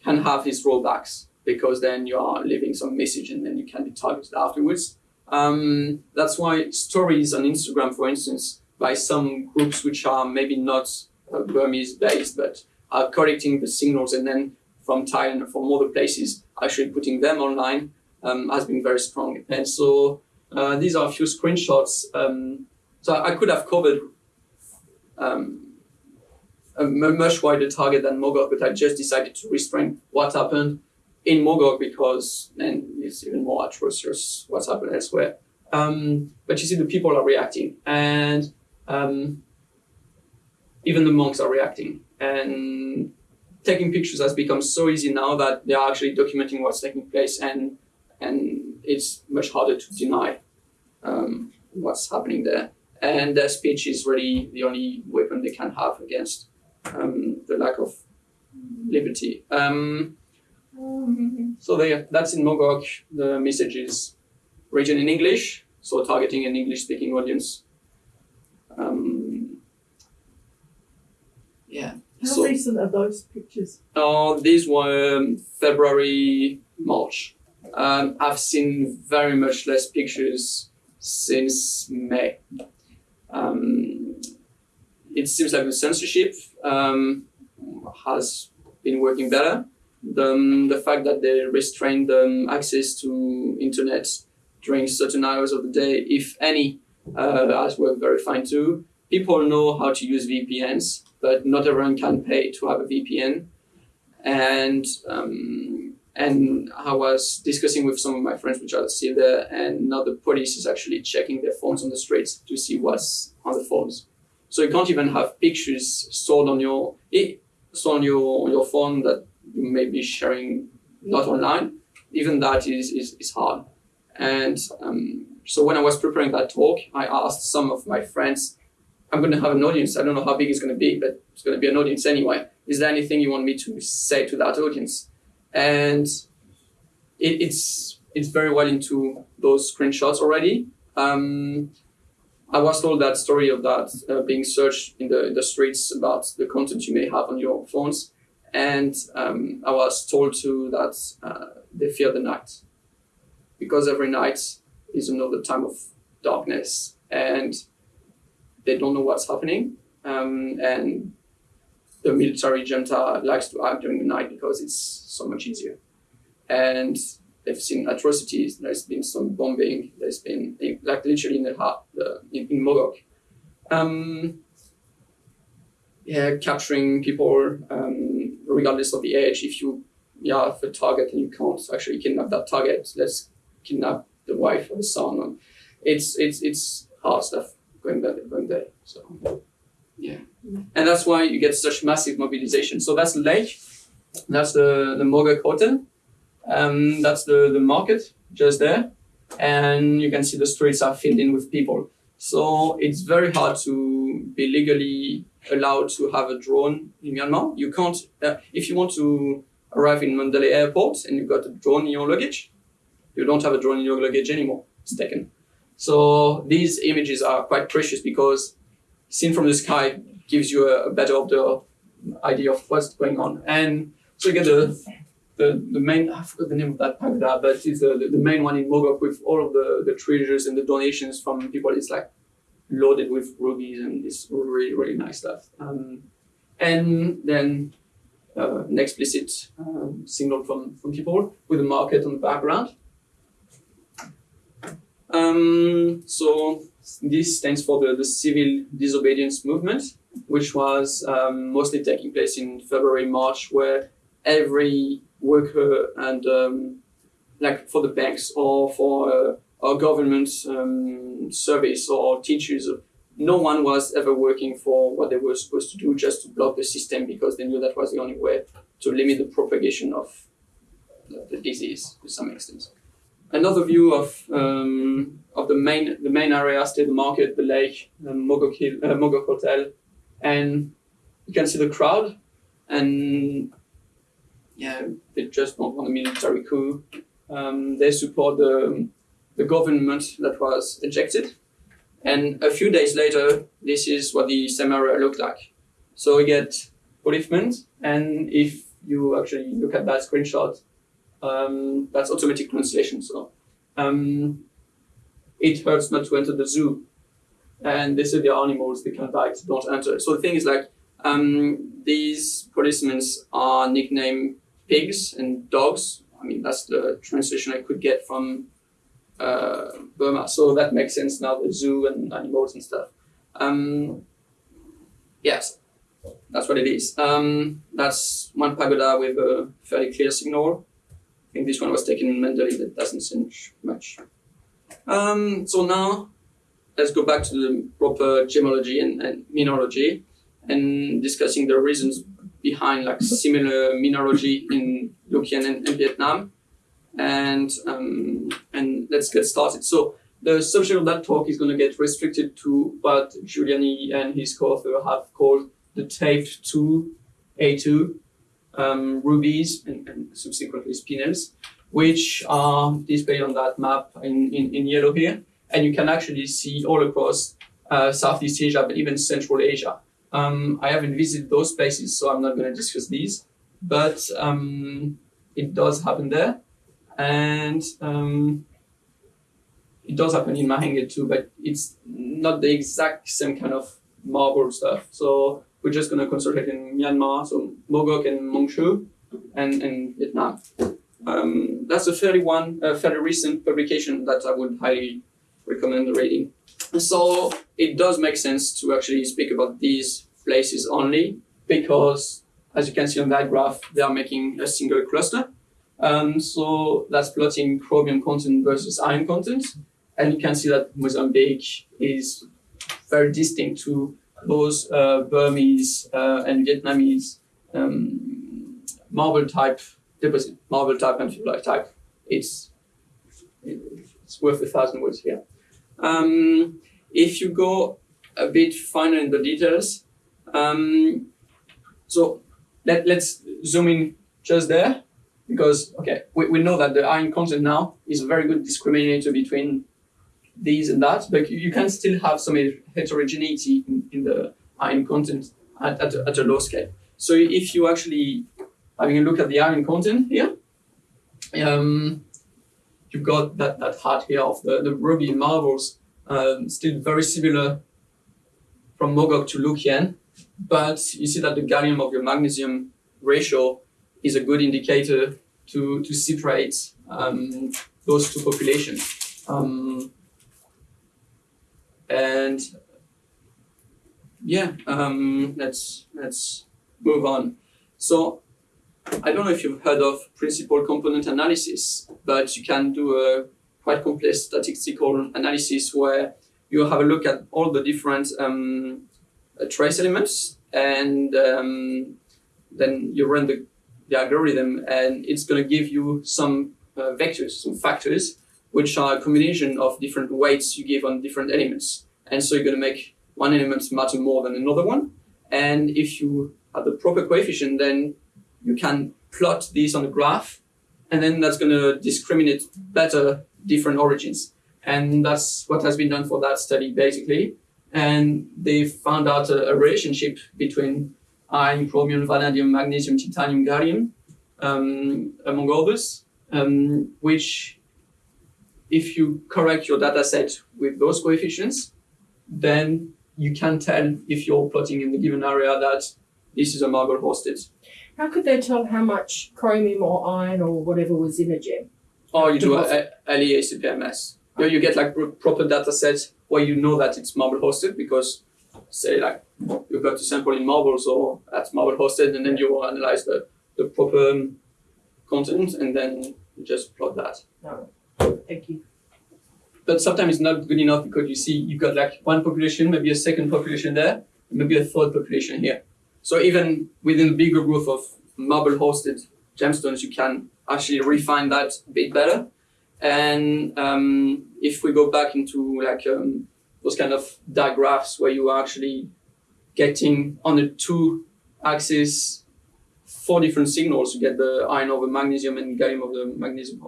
can have its drawbacks because then you are leaving some message and then you can be targeted afterwards. Um, that's why stories on Instagram, for instance, by some groups which are maybe not uh, Burmese based, but are collecting the signals and then from Thailand or from other places, actually putting them online um, has been very strong. And so uh, these are a few screenshots. Um, so I could have covered um, a much wider target than Mogok, but I just decided to restrain what happened in Mogok because then it's even more atrocious what's happened elsewhere. Um, but you see, the people are reacting, and um, even the monks are reacting. And taking pictures has become so easy now that they are actually documenting what's taking place, and and it's much harder to deny um, what's happening there. And their speech is really the only weapon they can have against um, the lack of liberty. Um, so they, that's in Mogok. The message is written in English, so targeting an English-speaking audience. Um, yeah. How So- recent are those pictures? Uh, these were um, February, March. Um, I've seen very much less pictures since May. Um, it seems like the censorship um, has been working better. The, um, the fact that they restrained um, access to internet during certain hours of the day, if any, uh, very fine too. People know how to use VPNs, but not everyone can pay to have a VPN and um, and I was discussing with some of my friends which are still there, and now the police is actually checking their phones on the streets to see what's on the phones. So you can't even have pictures stored on your stored on your on your phone that you may be sharing not online. Even that is is, is hard. And um, so when I was preparing that talk, I asked some of my friends, I'm going to have an audience. I don't know how big it's going to be, but it's going to be an audience anyway is there anything you want me to say to that audience? And it, it's it's very well into those screenshots already. Um, I was told that story of that uh, being searched in the in the streets about the content you may have on your phones, and um, I was told too that uh, they fear the night because every night is another time of darkness, and they don't know what's happening, um, and the military junta likes to act during the night because it's so much easier. And they've seen atrocities. There's been some bombing. There's been like literally in the heart, in, in Mogok. Um, yeah, capturing people um, regardless of the age. If you yeah have a target and you can't actually kidnap that target, let's kidnap the wife or the son. And it's it's it's hard stuff going there going there. So yeah and that's why you get such massive mobilization. So that's lake, that's the the Mogok Hotel, um, that's the the market just there, and you can see the streets are filled in with people. So it's very hard to be legally allowed to have a drone in Myanmar. You can't uh, if you want to arrive in Mandalay Airport and you've got a drone in your luggage, you don't have a drone in your luggage anymore. It's taken. So these images are quite precious because seen from the sky gives you a, better of the idea of what's going on. And so you get the the, the main I forgot the name of that pagoda, but it's the, the, the main one in Mogok with all of the, the treasures and the donations from people. It's like loaded with rubies and it's really really nice stuff. Um, and then uh, an explicit um, signal from, from people with a market on the background. Um, so this stands for the, the civil disobedience movement, which was um, mostly taking place in February, March, where every worker and um, like for the banks or for uh, our government um, service or teachers, no one was ever working for what they were supposed to do just to block the system because they knew that was the only way to limit the propagation of the, disease to some extent. Another view of um, of the main the main area, still the market, the lake, um, Mogok uh, Hotel, and you can see the crowd, and yeah, they just don't want a military coup. Um, they support the the government that was ejected, and a few days later, this is what the same area looked like. So we get policemen, and if you actually look at that screenshot, um, that's automatic translation. So um, it hurts not to enter the zoo, and say there are animals they can bite, don't enter. So the thing is like um, these policemen are nicknamed pigs and dogs. I mean that's the translation I could get from uh, Burma. So that makes sense now, the zoo and animals and stuff. Um, yes, that's what it is. Um, that's one pagoda with a fairly clear signal. I think this one was taken in that doesn't change much. Um, so now let's go back to the proper gemology and, and mineralogy and discussing the reasons behind like similar mineralogy in Luc Yen and, and Vietnam. And um, and let's get started. So the subject of that talk is going to get restricted to what Giuliani and his co-author have called the taped 2 A2 um, rubies and, and subsequently spinels, which are displayed on that map in, in, in yellow here. And you can actually see all across uh, Southeast Asia, but even Central Asia. Um, I haven't visited those places, so I'm not going to discuss these, but um, it does happen there. And um, it does happen in Mahenge too, but it's not the exact same kind of marble stuff. So we're just going to concentrate in Myanmar, so Mogok and Mong Hsu, and, and Vietnam. Um, that's a fairly one, a fairly recent publication that I would highly recommend reading. So it does make sense to actually speak about these places only because, as you can see on that graph, they are making a single cluster. Um, so that's plotting chromium content versus iron content. And you can see that Mozambique is very distinct to those uh, Burmese uh, and Vietnamese um, marble type deposit, marble type and phyllite type. It's it's worth a thousand words here. Um, if you go a bit finer in the details, um, so let, let's zoom in just there because okay, we, we know that the iron content now is a very good discriminator between these and that, but you can still have some heterogeneity in, in the iron content at, at, a, at a low scale. So if you actually having a look at the iron content here, um, you've got that, that heart here of the, the ruby marbles, um, still very similar from Mogok to Luc Yen, but you see that the gallium of your magnesium ratio is a good indicator to, to separate um, those two populations. Um, and yeah, um, let's let's move on. So I don't know if you've heard of principal component analysis, but you can do a quite complex statistical analysis where you have a look at all the different um, trace elements, and um, then you run the, the algorithm, and it's going to give you some uh, vectors, some factors, which are a combination of different weights you give on different elements. And so you're going to make one element matter more than another one. And if you have the proper coefficient, then you can plot these on a graph, and then that's going to discriminate better different origins. And that's what has been done for that study, basically. and they found out a, a relationship between iron, chromium, vanadium, magnesium, titanium, gallium, um, among others, um, which if you correct your data set with those coefficients, then you can tell if you're plotting in the given area that this is a marble hosted. How could they tell how much chromium or iron or whatever was in a gem? Or you do a, a LA-ICP-MS. You, you get like pro- proper data sets where you know that it's marble hosted because say like you've got to sample in marble so that's marble hosted and then you analyze the, the proper um, content and then you just plot that. No. Thank you. But sometimes it's not good enough because you see you've got like one population, maybe a second population there, maybe a third population here. So even within the bigger group of marble hosted gemstones, you can actually refine that a bit better. And um, if we go back into like um, those kind of diagraphs where you are actually getting on the two axes four different signals, you get the iron over magnesium and gallium over the magnesium.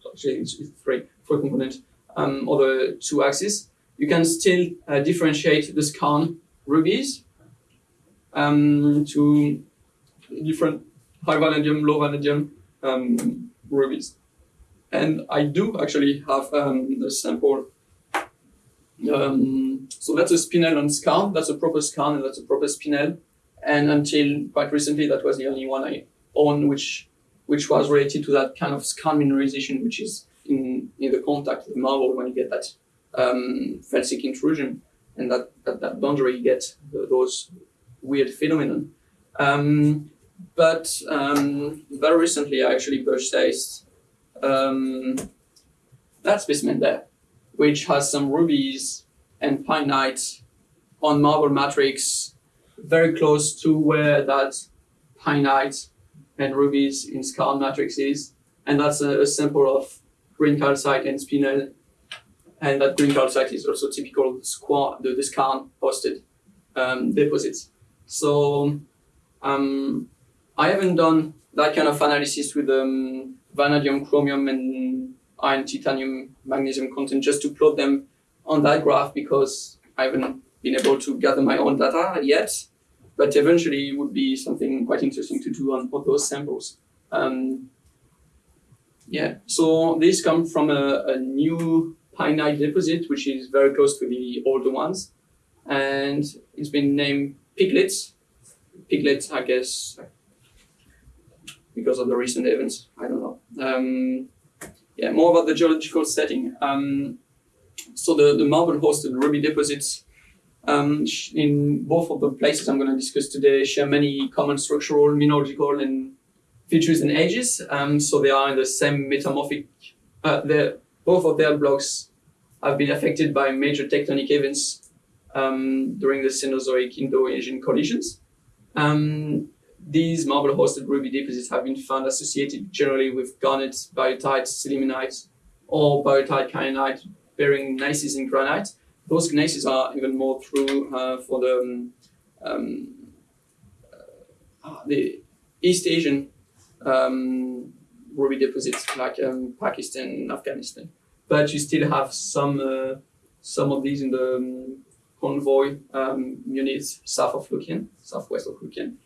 So actually, it's, three, four component um, over two axes. You can still uh, differentiate the skarn rubies um, to different high vanadium, low vanadium um, rubies. And I do actually have um, sample. Um, so that's a spinel on skarn. That's a proper skarn and that's a proper spinel. And until quite recently, that was the only one I own, which which was related to that kind of skarn mineralization, which is in, in the contact with marble when you get that um, felsic intrusion and that, that, that boundary you get the, those weird phenomenon. Um, but um, very recently, I actually purchased um, that specimen there, which has some rubies and pinite on marble matrix, very close to where that pinite and rubies in skarn matrix is, and that's a, a sample of green calcite and spinel, and that green calcite is also typical squat the, the skarn hosted um, deposits. So um, I haven't done that kind of analysis with um, vanadium, chromium, and iron, titanium, magnesium content just to plot them on that graph because I haven't been able to gather my own data yet. But eventually, it would be something quite interesting to do on, on those samples. Um, yeah, so these come from a, a new pinite deposit, which is very close to the older ones, and it's been named Piglets. Piglets, I guess, because of the recent events. I don't know. Um, yeah, more about the geological setting. Um, so the, the marble hosted ruby deposits um, in both of the places I'm going to discuss today share many common structural, mineralogical, and features and ages. Um, so they are in the same metamorphic. Uh, both of their blocks have been affected by major tectonic events um, during the Cenozoic Indo-Asian collisions. Um, these marble-hosted ruby deposits have been found associated generally with garnet, biotite, sillimanite, or biotite kyanite bearing gneisses in granite. Those gneisses are even more true uh, for the um, um, uh, the East Asian um, ruby deposits like um, Pakistan and Afghanistan. But you still have some uh, some of these in the Con Voi units south of Luc Yen, southwest of Luc Yen.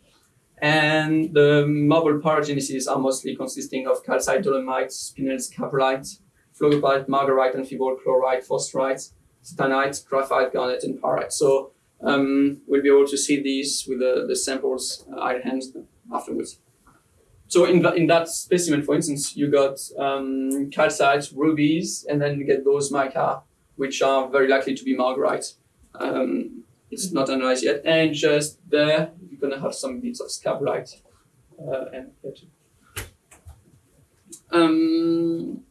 And the marble paragenesis are mostly consisting of calcite, dolomite, spinel, scapolite, phlogopite, margarite, amphibole, chlorite, phosphorite, stanite, graphite, garnet, and pyrite. So um, we'll be able to see these with the, the samples uh, I'll hand afterwards. So in in that specimen, for instance, you got um, calcite, rubies, and then you get those mica, which are very likely to be margarite. Um, it's not analyzed yet. And just there, you're gonna have some bits of scapolite. Uh, and. Um,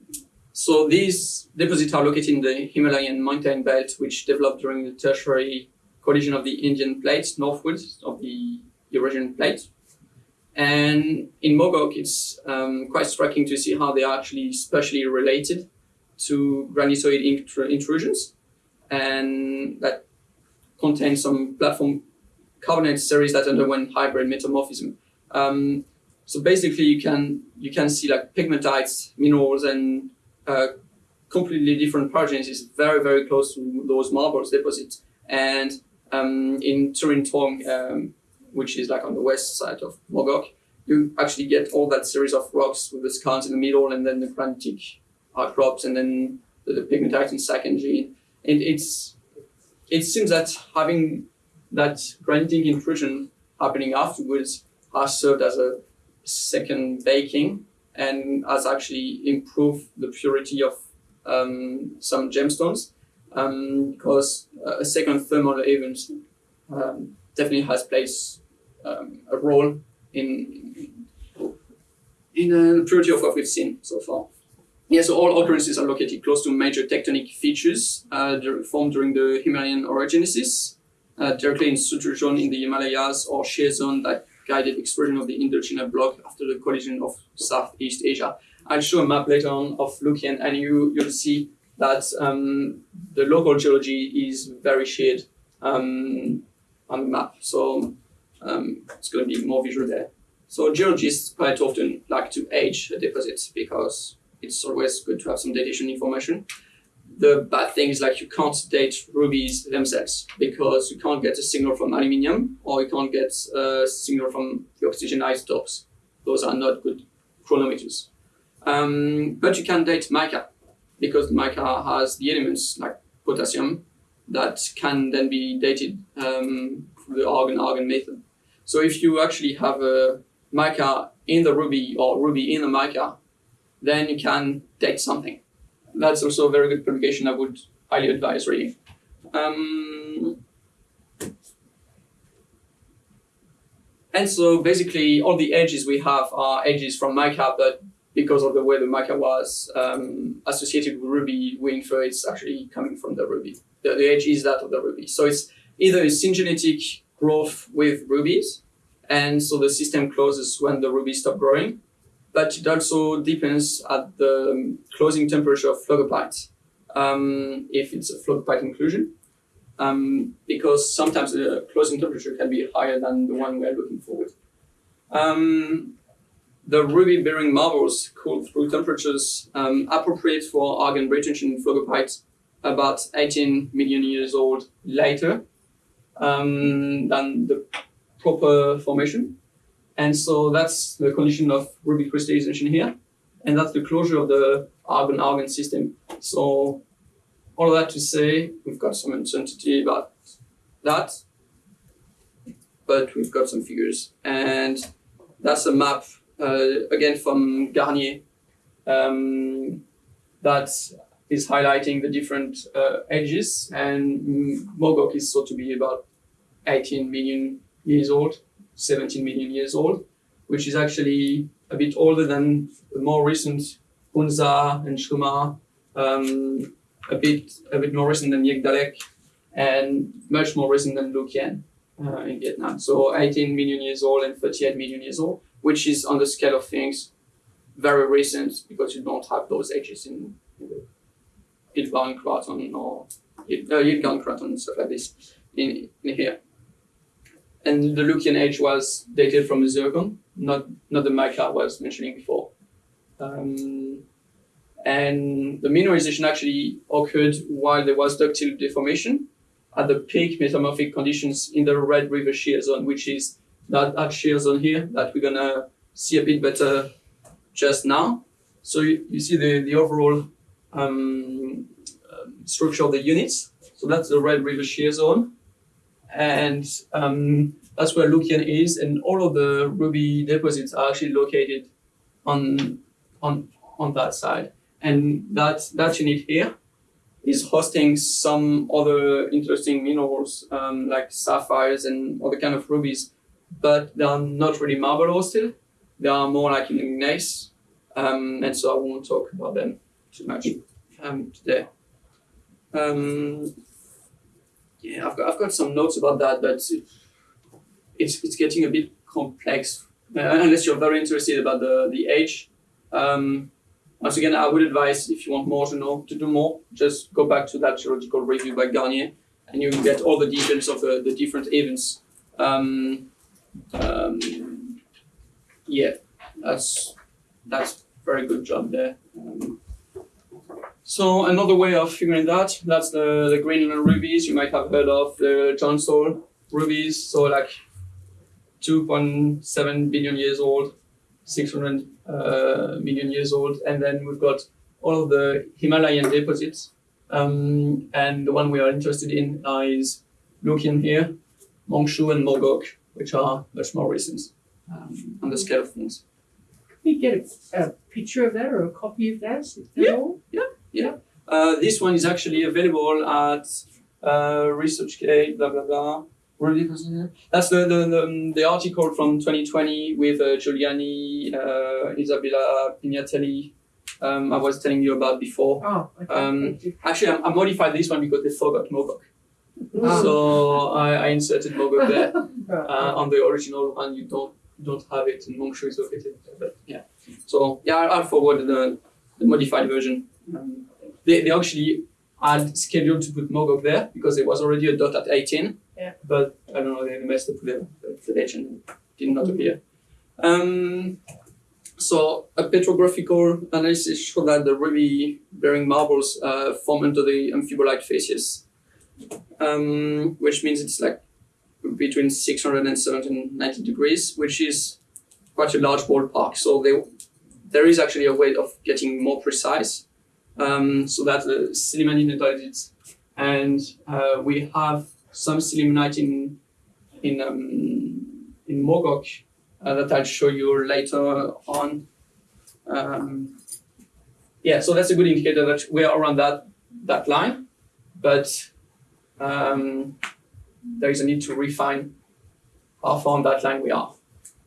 so these deposits are located in the Himalayan mountain belt, which developed during the tertiary collision of the Indian plate northwards of the Eurasian plate. And in Mogok, it's um, quite striking to see how they are actually spatially related to granitoid intr- intrusions, and that contain some platform carbonate series that underwent hybrid metamorphism. Um, so basically, you can you can see like pegmatites, minerals, and completely different paragenesis very very close to those marbles deposits, And um, in Turin Tong, um, which is like on the west side of Mogok, you actually get all that series of rocks with the skarns in the middle and then the granitic outcrops and then the, the pegmatite and Sacking And it's it seems that having that granitic intrusion happening afterwards has served as a second baking and has actually improved the purity of um, some gemstones um, because a second thermal event um, definitely has played um, a role in in the purity of what we've seen so far. Yeah, so all occurrences are located close to major tectonic features uh, formed during the Himalayan orogenesis, uh, directly in suture zone in the Himalayas or shear zone that guided explosion of the Indochina block after the collision of Southeast Asia. I'll show a map later on of Luc Yen and you, you'll see that um, the local geology is very shared um, on the map. So um, it's going to be more visual there. So geologists quite often like to age a deposit because it's always good to have some datation information. The bad thing is like you can't date rubies themselves because you can't get a signal from aluminium or you can't get a signal from the oxygen isotopes. Those are not good chronometers. Um, but you can date mica because mica has the elements like potassium that can then be dated um, through the argon-argon method. So if you actually have a mica in the ruby or ruby in the mica, then you can date something. That's also a very good publication I would highly advise reading. Um, and so basically all the edges we have are edges from mica, but because of the way the mica was um, associated with ruby, we infer it's actually coming from the ruby. The, the edge is that of the ruby. So it's either a syngenetic growth with rubies, and so the system closes when the rubies stop growing, but it also depends at the closing temperature of phlogopite, um, if it's a phlogopite inclusion, um, because sometimes the closing temperature can be higher than the one we're looking for. Um, the ruby-bearing marbles cool through temperatures um, appropriate for argon retention in phlogopite about 18 million years old later um, than the proper formation. And so that's the condition of ruby crystallization here. And that's the closure of the argon-argon system. So all of that to say, we've got some uncertainty about that, but we've got some figures. And that's a map, uh, again, from Garnier, um, that is highlighting the different uh, edges. And Mogok is thought to be about 18 million years old, 17 million years old, which is actually a bit older than the more recent Hunza and Shuma, um, a bit a bit more recent than Jegdalek, and much more recent than Luc Yen uh, in Vietnam. So 18 million years old and 38 million years old, which is on the scale of things very recent because you don't have those ages in, in the Craton or uh, Craton and stuff like this in, in here and the Luc Yen age was dated from the zircon, not not the mica I was mentioning before. Um, and the mineralization actually occurred while there was ductile deformation at the peak metamorphic conditions in the Red River shear zone, which is that, that shear zone here that we're gonna see a bit better just now. So you, you see the, the overall um, uh, structure of the units. So that's the Red River shear zone and um, that's where Luc Yen is, and all of the ruby deposits are actually located on on on that side. And that that unit here is hosting some other interesting minerals um, like sapphires and other kind of rubies, but they are not really marble hosted. They are more like in gneiss, um, and so I won't talk about them too much um, today. Um, yeah, I've got, I've got some notes about that, but it's, it's getting a bit complex uh, unless you're very interested about the, the age. Um, once again, I would advise if you want more to know, to do more, just go back to that geological review by Garnier and you get all the details of the, the different events. Um, um, yeah, that's that's very good job there. So another way of figuring that, that's the, the Greenland rubies. You might have heard of the John Johnstone rubies. So like 2.7 billion years old, 600 uh, million years old. And then we've got all of the Himalayan deposits. Um, and the one we are interested in is looking here, Mong Hsu and Mogok, which are much more recent um, on the scale of things. Can we get a, a picture of that or a copy of that? Is that Yeah. all? Uh, this one is actually available at uh, ResearchGate, blah blah blah. Really? That's the, the, the, the article from 2020 with uh, Giuliani, uh, Isabella Pignatelli. Um, I was telling you about before. Oh, okay. Um. Actually, I, I modified this one because they forgot Mogok. Ah. So I, I inserted Mogok there. Uh, on the original one you don't don't have it and Mong Hsu is located there, but yeah so yeah I'll, I'll forward the, the modified version um, they, they actually had scheduled to put Mogok there because there was already a dot at 18 Yeah. but I don't know they messed up the, the, the legend did not appear um, so a petrographical analysis showed that the ruby bearing marbles uh, form under the amphibolite facies um, which means it's like between 600 and 790 degrees, which is quite a large ballpark. So they, there is actually a way of getting more precise. Um, so that sillimanite deposits, and uh, we have some sillimanite in in um, in Mogok uh, that I'll show you later on. Um, yeah, so that's a good indicator that we're around that that line, but um, there is a need to refine how far on that line we are.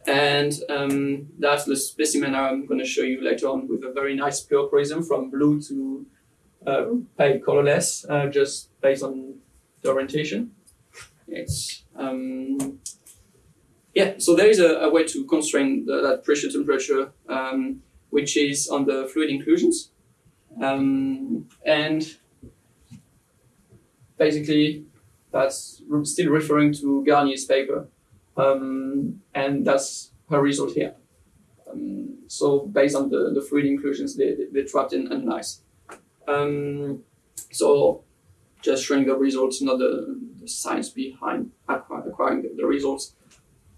And um, that's the specimen I'm going to show you later on with a very nice pleochroism from blue to uh, pale colorless, uh, just based on the orientation. It's um, yeah. So there is a, a way to constrain the, that pressure temperature, um, which is on the fluid inclusions, um, and basically that's still referring to Garnier's paper, um, and that's her result here. Um, so based on the, the fluid inclusions they, they, they trapped and analyzed. Um, so just showing the results, not the, the science behind acquiring the, the results.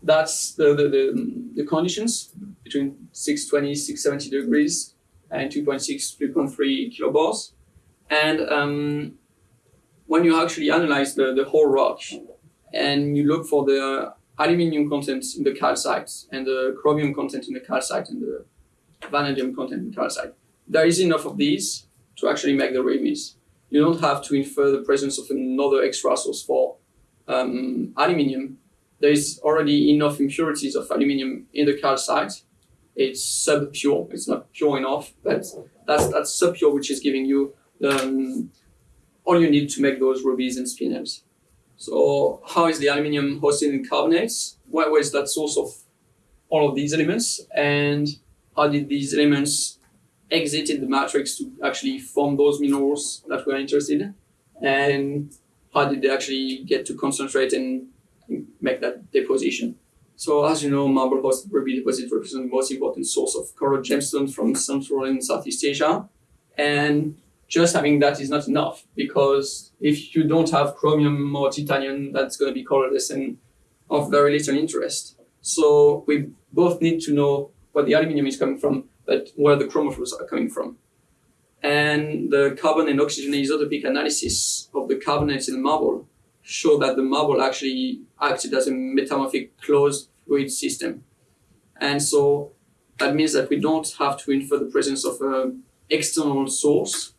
That's the, the, the, the conditions between 620, 670 degrees and 2.6, 3.3 kilobars. And um, when you actually analyze the, the whole rock and you look for the aluminium content in the calcite and the chromium content in the calcite and the vanadium content in the calcite, there is enough of these to actually make the rubies. You don't have to infer the presence of another extra source for um, aluminium. There is already enough impurities of aluminium in the calcite. It's sub-pure. It's not pure enough, but that's that's sub-pure, which is giving you um, all you need to make those rubies and spinels. So how is the aluminium hosted in carbonates? Where, was that source of all of these elements? And how did these elements exit in the matrix to actually form those minerals that we're interested in? And how did they actually get to concentrate and make that deposition? So as you know, marble hosted ruby deposits represent the most important source of coral gemstones from Central and Southeast Asia. And just having that is not enough because if you don't have chromium or titanium, that's going to be colorless and of very little interest. So we both need to know where the aluminium is coming from, but where the chromophores are coming from. And the carbon and oxygen isotopic analysis of the carbonates in the marble show that the marble actually acted as a metamorphic closed fluid system. And so that means that we don't have to infer the presence of an external source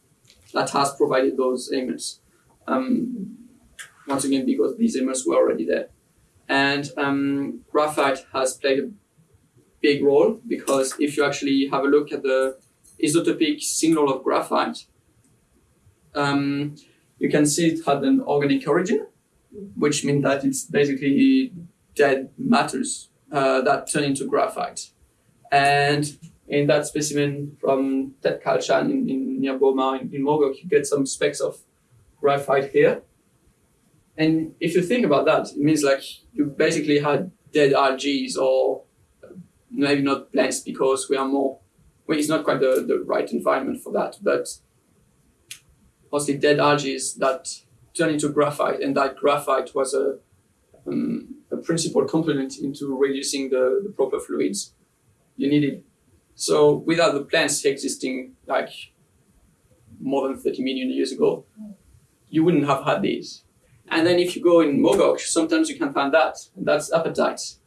that has provided those elements. Um, once again, because these elements were already there. And um, graphite has played a big role because if you actually have a look at the isotopic signal of graphite, um, you can see it had an organic origin, which means that it's basically dead matters uh, that turn into graphite. And in that specimen from Ted Kalchan in, in near Boma in, in Mogok, you get some specks of graphite here. And if you think about that, it means like you basically had dead algae or maybe not plants because we are more, well, it's not quite the, the right environment for that, but mostly dead algae that turn into graphite, and that graphite was a, um, a principal component into reducing the, the proper fluids you needed. So without the plants existing like more than 30 million years ago, you wouldn't have had these. And then if you go in Mogok, sometimes you can find that. That's apatite.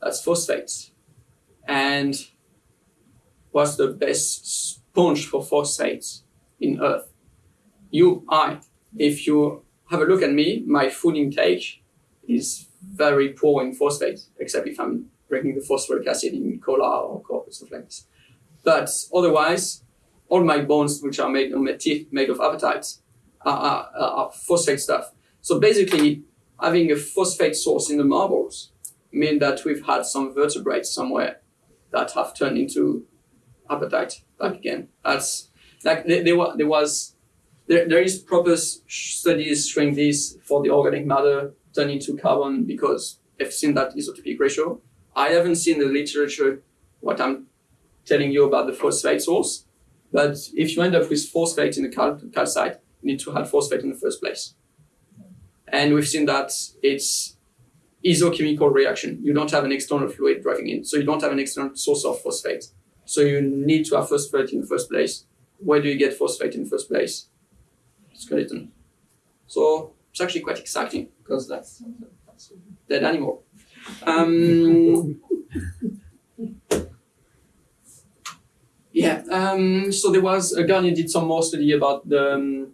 That's phosphate. And what's the best sponge for phosphates in Earth? You, I. If you have a look at me, my food intake is very poor in phosphate, except if I'm drinking the phosphoric acid in cola or or stuff like this. But otherwise, all my bones, which are made, my teeth made of apatite, are, are, are phosphate stuff. So basically, having a phosphate source in the marbles mean that we've had some vertebrates somewhere that have turned into apatite back again. That's like there, there, there was there, there is proper studies showing this for the organic matter turning to carbon because they've seen that isotopic ratio. I haven't seen the literature what I'm telling you about the phosphate source, but if you end up with phosphate in the cal- calcite, you need to have phosphate in the first place. And we've seen that it's isochemical reaction. You don't have an external fluid driving in, so you don't have an external source of phosphate. So you need to have phosphate in the first place. Where do you get phosphate in the first place? Skeleton. So it's actually quite exciting because that's, dead animal. Um, yeah. Um, so there was uh, Garnier did some more study about the um,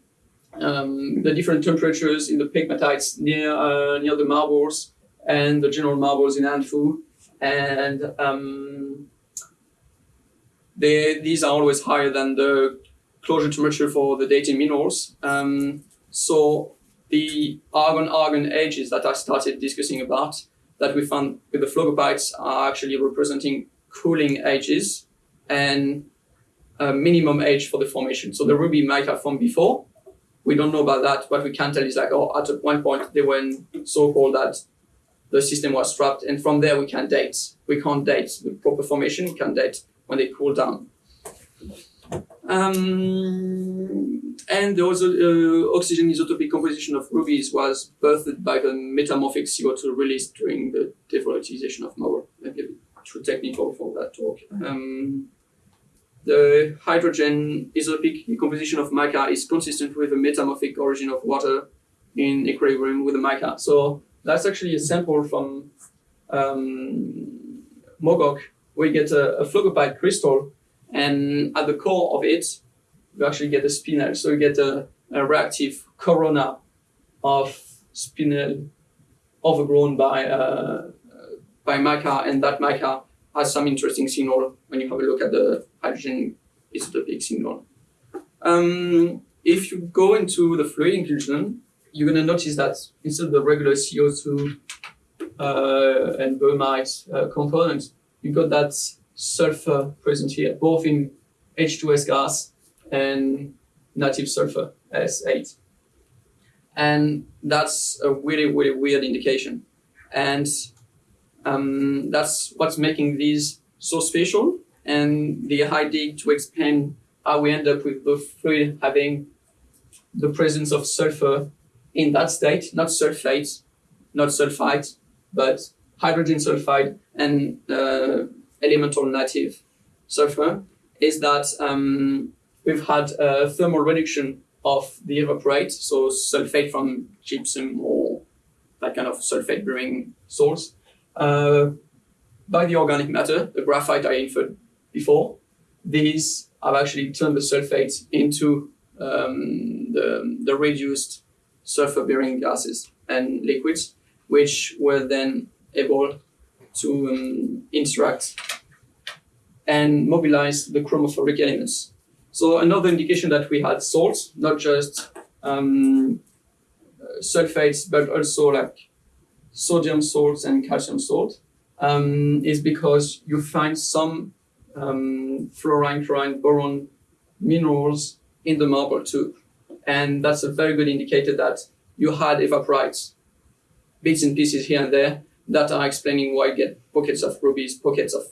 um, the different temperatures in the pegmatites near uh, near the marbles and the general marbles in An Phu, and um, they, these are always higher than the closure temperature for the dating minerals. Um, so the argon-argon ages that I started discussing about that we found with the phlogopites are actually representing cooling ages and a minimum age for the formation. So the ruby might have formed before. We don't know about that. What we can tell is like, oh, at one point they were so cold that the system was trapped, and from there we can date. We can't date the proper formation. We can date when they cool down. Um, and also uh, oxygen isotopic composition of rubies was birthed by the metamorphic CO2 released during the devolatilization of marble. Maybe too technical for that talk. Um, the hydrogen isotopic composition of mica is consistent with the metamorphic origin of water in equilibrium with the mica. So that's actually a sample from um, Mogok, We get a, a crystal, and at the core of it, you actually get a spinel. So you get a, a reactive corona of spinel overgrown by uh, by mica, and that mica has some interesting signal when you have a look at the hydrogen isotopic signal. Um, if you go into the fluid inclusion, you're going to notice that instead of the regular CO2 uh, and bromide uh, components, you got that sulfur present here, both in H2S gas and native sulfur S8. And that's a really, really weird indication. And um, that's what's making these so special. And the idea to explain how we end up with the fluid having the presence of sulfur in that state, not sulfate, not sulfite, but hydrogen sulfide and uh, elemental native sulfur, is that um, we've had a thermal reduction of the evaporite, so sulfate from gypsum or that kind of sulfate bearing source, uh, by the organic matter, the graphite I inferred before. These have actually turned the sulfate into um, the, the reduced sulfur bearing gases and liquids, which were then able to um, interact and mobilize the chromophoric elements. So another indication that we had salts, not just um, sulfates, but also like sodium salts and calcium salt, um, is because you find some um, fluorine, chlorine, boron minerals in the marble too. And that's a very good indicator that you had evaporites, bits and pieces here and there, that are explaining why you get pockets of rubies, pockets of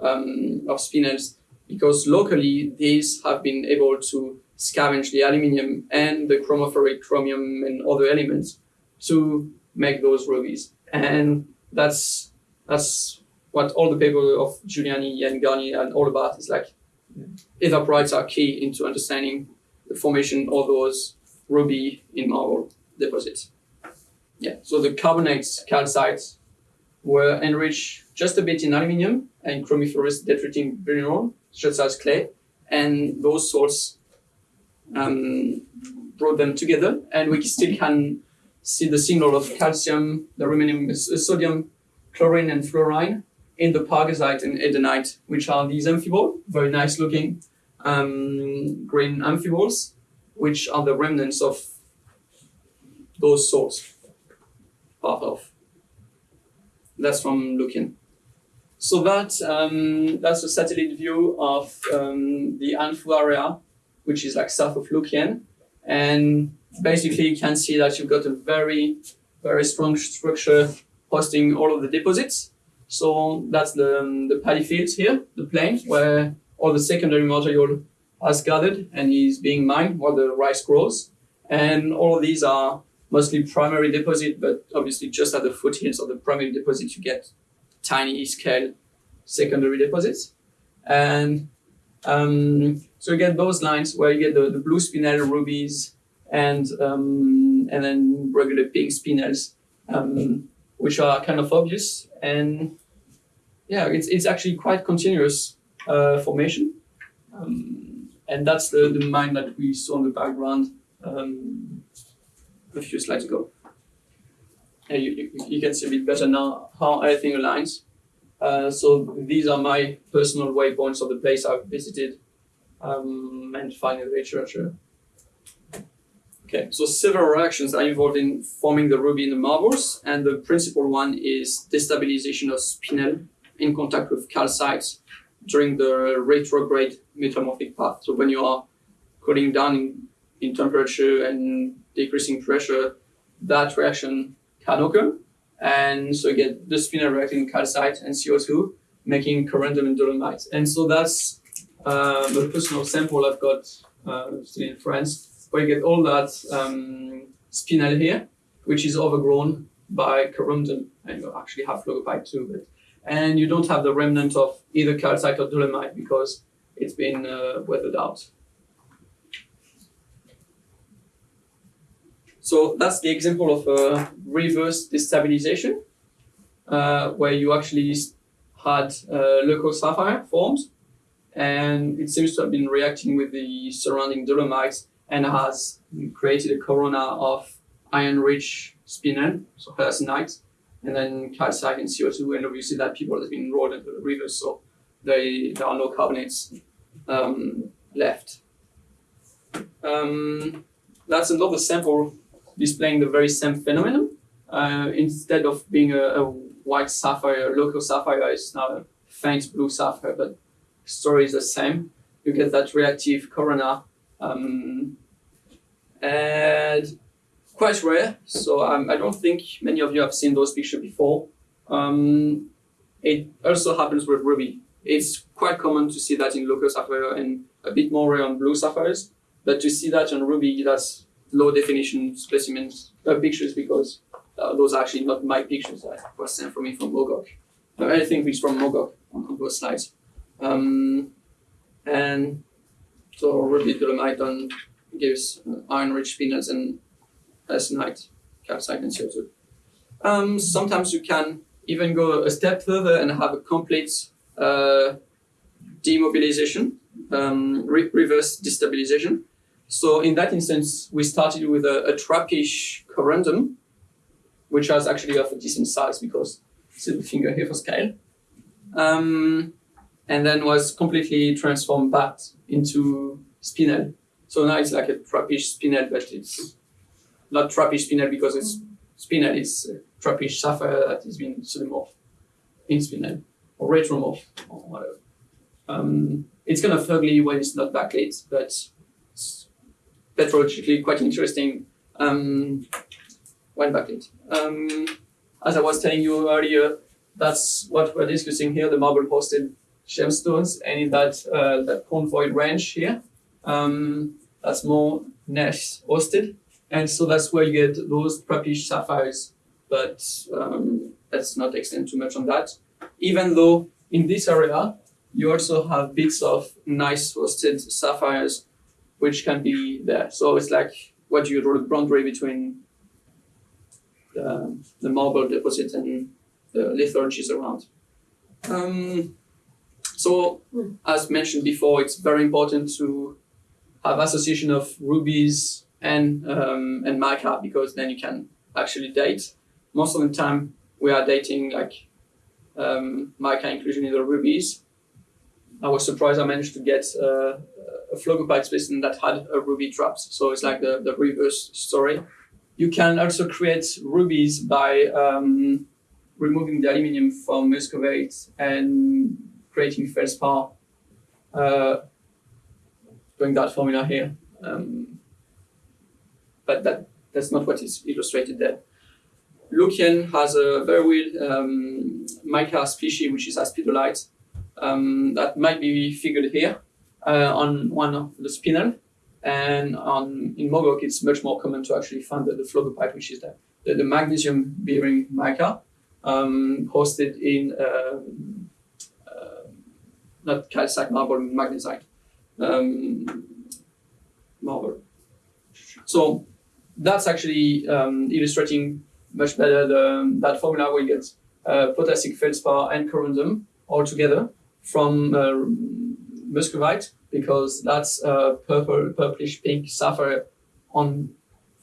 um, of spinels, because locally these have been able to scavenge the aluminium and the chromophoric chromium and other elements to make those rubies. And that's that's what all the paper of Giuliani and Garnier and all about is like evaporites are key into understanding the formation of those ruby in marble deposits. Yeah, so the carbonates, calcites, were enriched just a bit in aluminium and chromiferous detritic mineral, such as clay, and those salts um, brought them together, and we still can see the signal of calcium, the remaining uh, sodium, chlorine, and fluorine in the pargasite and edenite, which are these amphibole, very nice looking um, green amphiboles, which are the remnants of those salts, part of. That's from Luc Yen. So that um, that's a satellite view of um, the An Phu area, which is like south of Luc Yen, and basically you can see that you've got a very very strong structure hosting all of the deposits. So that's the um, the paddy fields here, the plain where all the secondary material has gathered and is being mined while the rice grows. And all of these are mostly primary deposit, but obviously just at the foothills of the primary deposit, you get tiny scale secondary deposits. And um, so you get those lines where you get the, the blue spinel rubies and um, and then regular pink spinels, um, which are kind of obvious. And yeah, it's, it's actually quite continuous uh, formation. Um, and that's the, the mine that we saw in the background um, a few slides ago. And you, you, you can see a bit better now how everything aligns. Uh, so these are my personal waypoints of the place I've visited um, and finding the literature. Okay, so several reactions are involved in forming the ruby in the marbles, and the principal one is destabilization of spinel in contact with calcites during the retrograde metamorphic path. So when you are cooling down in, in temperature and decreasing pressure, that reaction can occur. And so you get the spinel reacting calcite and CO2, making corundum and dolomite. And so that's uh, the personal sample I've got uh, still in France, where you get all that um, spinel here, which is overgrown by corundum, and you actually have phlogopite too. But, and you don't have the remnant of either calcite or dolomite because it's been uh, weathered out. So that's the example of a reverse destabilization, uh, where you actually had uh, leucosapphire formed, and it seems to have been reacting with the surrounding dolomites and has created a corona of iron-rich spinel, so hercynite, and then calcite and CO2, and obviously that people has been rolled into the river, so they, there are no carbonates um, left. Um, that's another sample displaying the very same phenomenon. Uh, instead of being a, a, white sapphire, a leucosapphire is now a faint blue sapphire, but story is the same. You get that reactive corona, um, and quite rare. So um, I don't think many of you have seen those pictures before. Um, it also happens with ruby. It's quite common to see that in leucosapphire and a bit more rare on blue sapphires, but to see that on ruby, that's low definition specimens uh, pictures because uh, those are actually not my pictures that was sent for me from Mogok. Uh, think it's from Mogok on, on those slides. Um, and so ruby dolomite gives uh, iron-rich spinels and hercynite, calcite, and CO2. Um, sometimes you can even go a step further and have a complete uh, demobilization, um, re reverse destabilization. So in that instance, we started with a, a trapiche corundum, which was actually of a decent size because see the finger here for scale. Um, and then was completely transformed back into spinel. So now it's like a trapiche spinel, but it's not trapiche spinel because it's spinel, it's trapiche sapphire that has been pseudomorph in spinel or retromorph or whatever. Um, it's kind of ugly when it's not backlit, but it's petrologically quite interesting um, when backlit. Um, as I was telling you earlier, that's what we're discussing here, the marble hosted gemstones and in that, uh, that Con Voi range here. Um, that's more gneiss hosted, and so that's where you get those purplish sapphires. But um, let's not extend too much on that. Even though in this area you also have bits of gneiss hosted sapphires, which can be there. So it's like what you draw the boundary between the, the marble deposit and the lithologies around. Um, so, as mentioned before, it's very important to have association of rubies and um, and mica because then you can actually date. Most of the time, we are dating like um, mica inclusion in the rubies. I was surprised I managed to get uh, phlogopite specimen that had a ruby traps. So it's like the, the reverse story. You can also create rubies by um, removing the aluminium from muscovite and creating feldspar. Uh, doing that formula here. Um, but that, that's not what is illustrated there. Luc Yen has a very weird um, mica species, which is aspidolite, um, that might be figured here uh, on one of the spinel. And on in Mogok, it's much more common to actually find the, the phlogopite, which is the, the, the magnesium bearing mica, um, hosted in uh, uh, not calcite marble, magnesite um, marble. So that's actually um, illustrating much better the, that formula you get uh, potassic feldspar and corundum all together from uh, muscovite because that's uh, purple, purplish pink sapphire on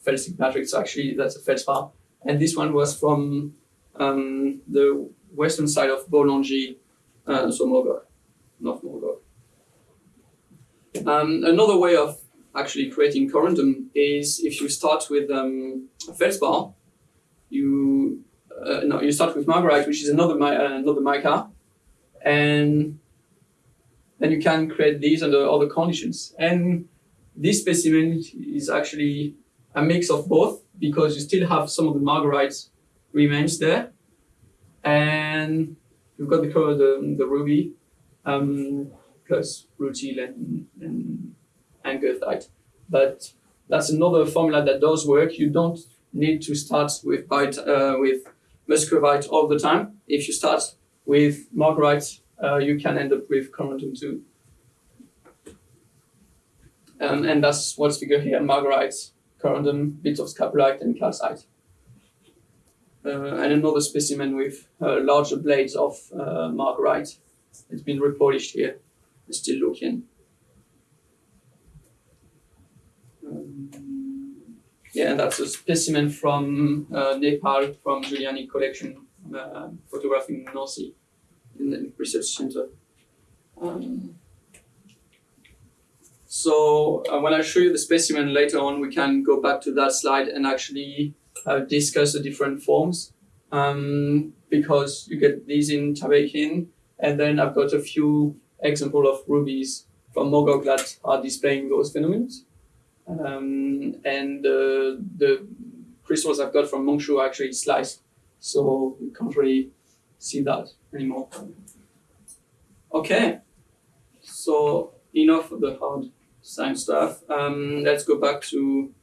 felsic matrix. So actually, that's a feldspar. And this one was from um, the western side of Bolongi, uh, so Mogok, North Mogok. Um, another way of actually creating corundum is if you start with um, feldspar, you uh, no, you start with margarite, which is another uh, another mica, and then you can create these under other conditions. And this specimen is actually a mix of both because you still have some of the margarite remains there, and you've got the color the, the ruby, um, plus rutile and and, and. But that's another formula that does work. You don't need to start with bite, uh, with muscovite all the time. If you start with margarite, uh, you can end up with corundum too. Um, and that's what's figured here: margarite, corundum, bits of scapolite, and calcite. Uh, and another specimen with uh, larger blades of uh, margarite. It's been repolished here. It's still looking. Um, yeah, and that's a specimen from uh, Nepal from Giuliani collection, uh, photographing Norsi in the research center. Um, so uh, when I show you the specimen later on, we can go back to that slide and actually uh, discuss the different forms um, because you get these in Tabekin, and then I've got a few example of rubies from Mogok that are displaying those phenomena. Um, and uh, the crystals I've got from Mong Hsu are actually sliced, so you can't really see that anymore. Okay, so enough of the hard science stuff. Um, let's go back to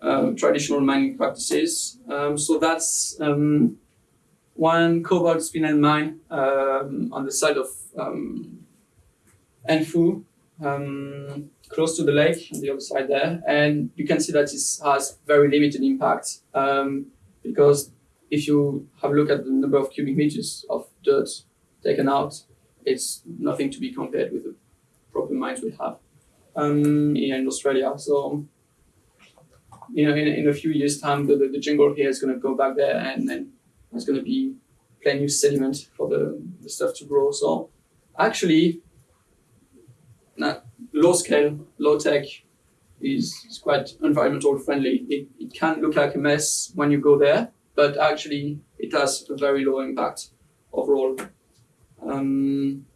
um, traditional mining practices. Um, so that's um, one cobalt spinel mine um, on the side of um, An Phu, close to the lake on the other side there, and you can see that it has very limited impact because if you have a look at the number of cubic meters of dirt taken out, it's nothing to be compared with the proper mines we have um, in Australia. So, you know, in, in a few years' time, the, the, the jungle here is going to go back there and then there's going to be plenty of sediment for the, the stuff to grow. So, actually, low scale, low tech is, is quite environmental friendly. It, it can look like a mess when you go there, but actually it has a very low impact overall. Um,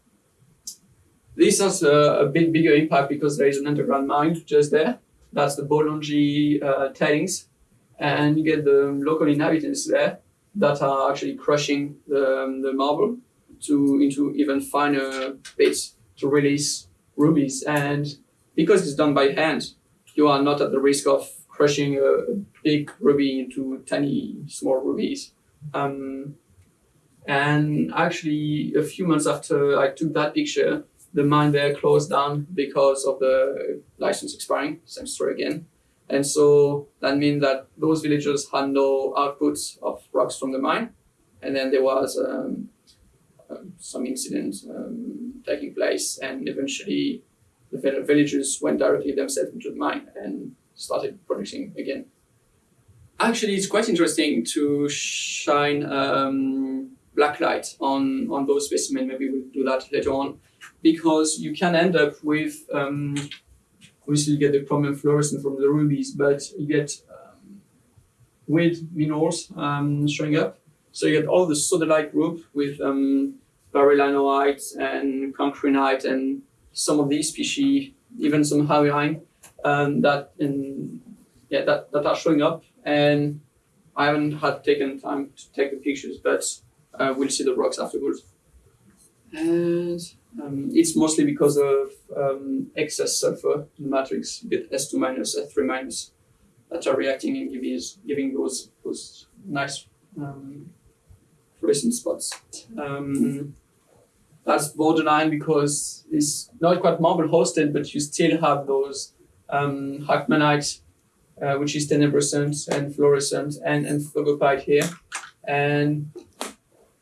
this has a, a bit bigger impact because there is an underground mine just there. That's the Bolongi uh, tailings, and you get the local inhabitants there that are actually crushing the, um, the marble to into even finer bits to release rubies. And because it's done by hand, you are not at the risk of crushing a, a big ruby into tiny small rubies. Um, and actually, a few months after I took that picture, the mine there closed down because of the license expiring. Same story again. And so that means that those villagers had no output of rocks from the mine. And then there was um, um, some incident um, taking place, and eventually the villagers went directly themselves into the mine and started producing again. Actually, it's quite interesting to shine um, black light on, on those specimens. Maybe we'll do that later on, because you can end up with um, obviously you get the chromium fluorescent from the rubies, but you get um, weird minerals um, showing up. So you get all the sodalite group with um, and cancrinite and some of these species, even some hauyne, um, that in, yeah that, that are showing up. And I haven't had taken time to take the pictures, but uh, we'll see the rocks afterwards. And um, it's mostly because of um, excess sulfur in the matrix, with S2 minus, S3 minus, that are reacting and giving, giving those, those nice um, fluorescent spots. Um, that's borderline because it's not quite marble hosted, but you still have those um, Hackmanite, uh, which is tenebrescent and fluorescent, and, and phlogopite here. And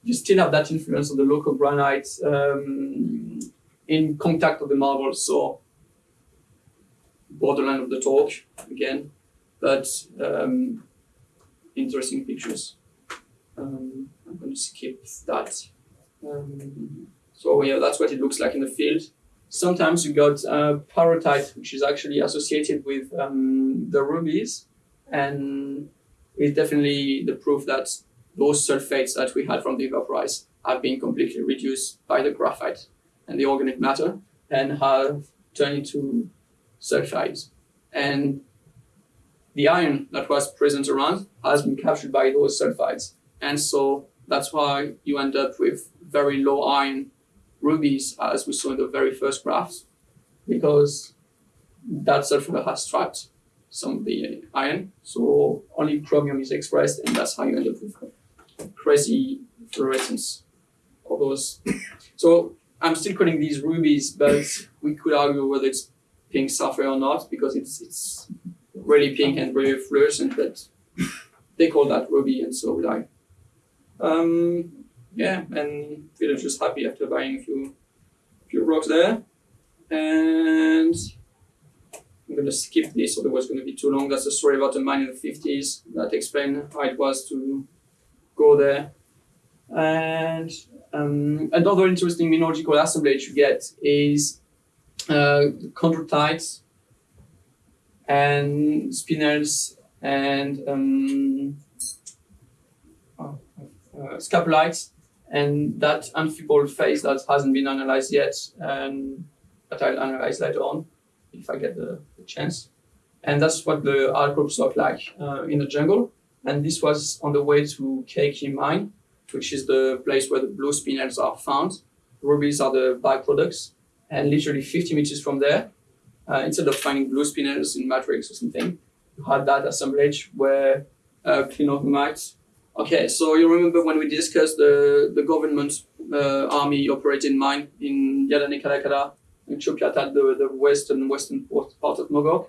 you still have that influence of the local granite um, in contact with the marble, so borderline of the talk again, but um, interesting pictures. Um, I'm going to skip that. Um, so yeah, that's what it looks like in the field. Sometimes you got uh, pyrrhotite, which is actually associated with um, the rubies, and it's definitely the proof that those sulfates that we had from the vaporize have been completely reduced by the graphite and the organic matter and have turned into sulfides. And the iron that was present around has been captured by those sulfides. And so that's why you end up with very low iron rubies, as we saw in the very first graphs, because that sulfur has trapped some of the iron. So only chromium is expressed, and that's how you end up with crazy fluorescence of those. so I'm still calling these rubies, but we could argue whether it's pink sapphire or not because it's it's really pink and really fluorescent, but they call that ruby, and so would I. Um, yeah, and just happy after buying a few few rocks there, and. I'm gonna skip this, otherwise it's gonna be too long. That's a story about a mine in the 50s that explain how it was to go there. And um, another interesting mineralogical assemblage you get is uh, and spinels and um, uh, uh, scapolites and that amphibole phase that hasn't been analyzed yet and that I'll analyze later on if I get the, the chance. And that's what the outcrops look like uh, in the jungle. And this was on the way to Keiki mine, which is the place where the blue spinels are found. Rubies are the byproducts. And literally 50 meters from there, uh, instead of finding blue spinels in matrix or something, you had that assemblage where uh, clinohumite. Okay, so you remember when we discussed the, the government uh, army operating mine in Yadane Kalakala, in Chopyatat, the, the western western part of Mogok,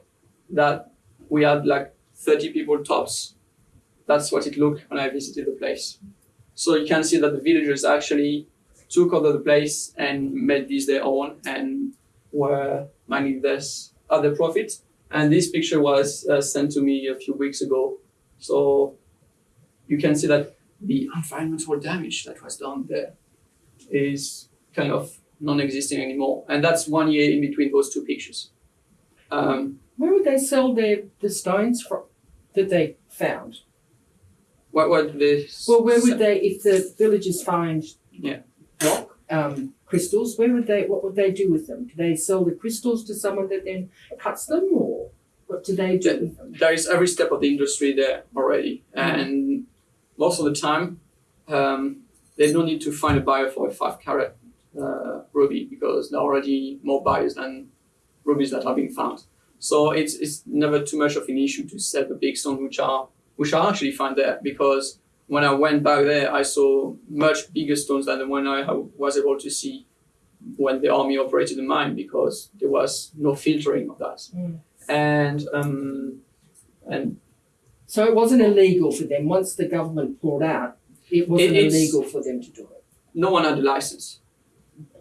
that we had like 30 people tops that's what it looked when I visited the place. So you can see that the villagers actually took over the place and made this their own and were mining this other profit. And this picture was uh, sent to me a few weeks ago. So you can see that the environmental damage that was done there is kind of non-existing anymore. And that's one year in between those two pictures. Um, Where would they sell their the stones from that they found? What what the Well, where would they, if the villagers find Yeah. rock um, crystals, where would they? What would they do with them? Do they sell the crystals to someone that then cuts them, or what do they do there is every step of the industry there already, and most of the time, um, there's no need to find a buyer for a five carat uh, ruby because there are already more buyers than rubies that are being found. So it's it's never too much of an issue to sell the big stones, which are which I actually found there because when I went back there, I saw much bigger stones than the one I was able to see when the army operated the mine because there was no filtering of that. Mm. And um, and So it wasn't illegal for them, once the government pulled out, it wasn't it's- illegal for them to do it. no one had a license,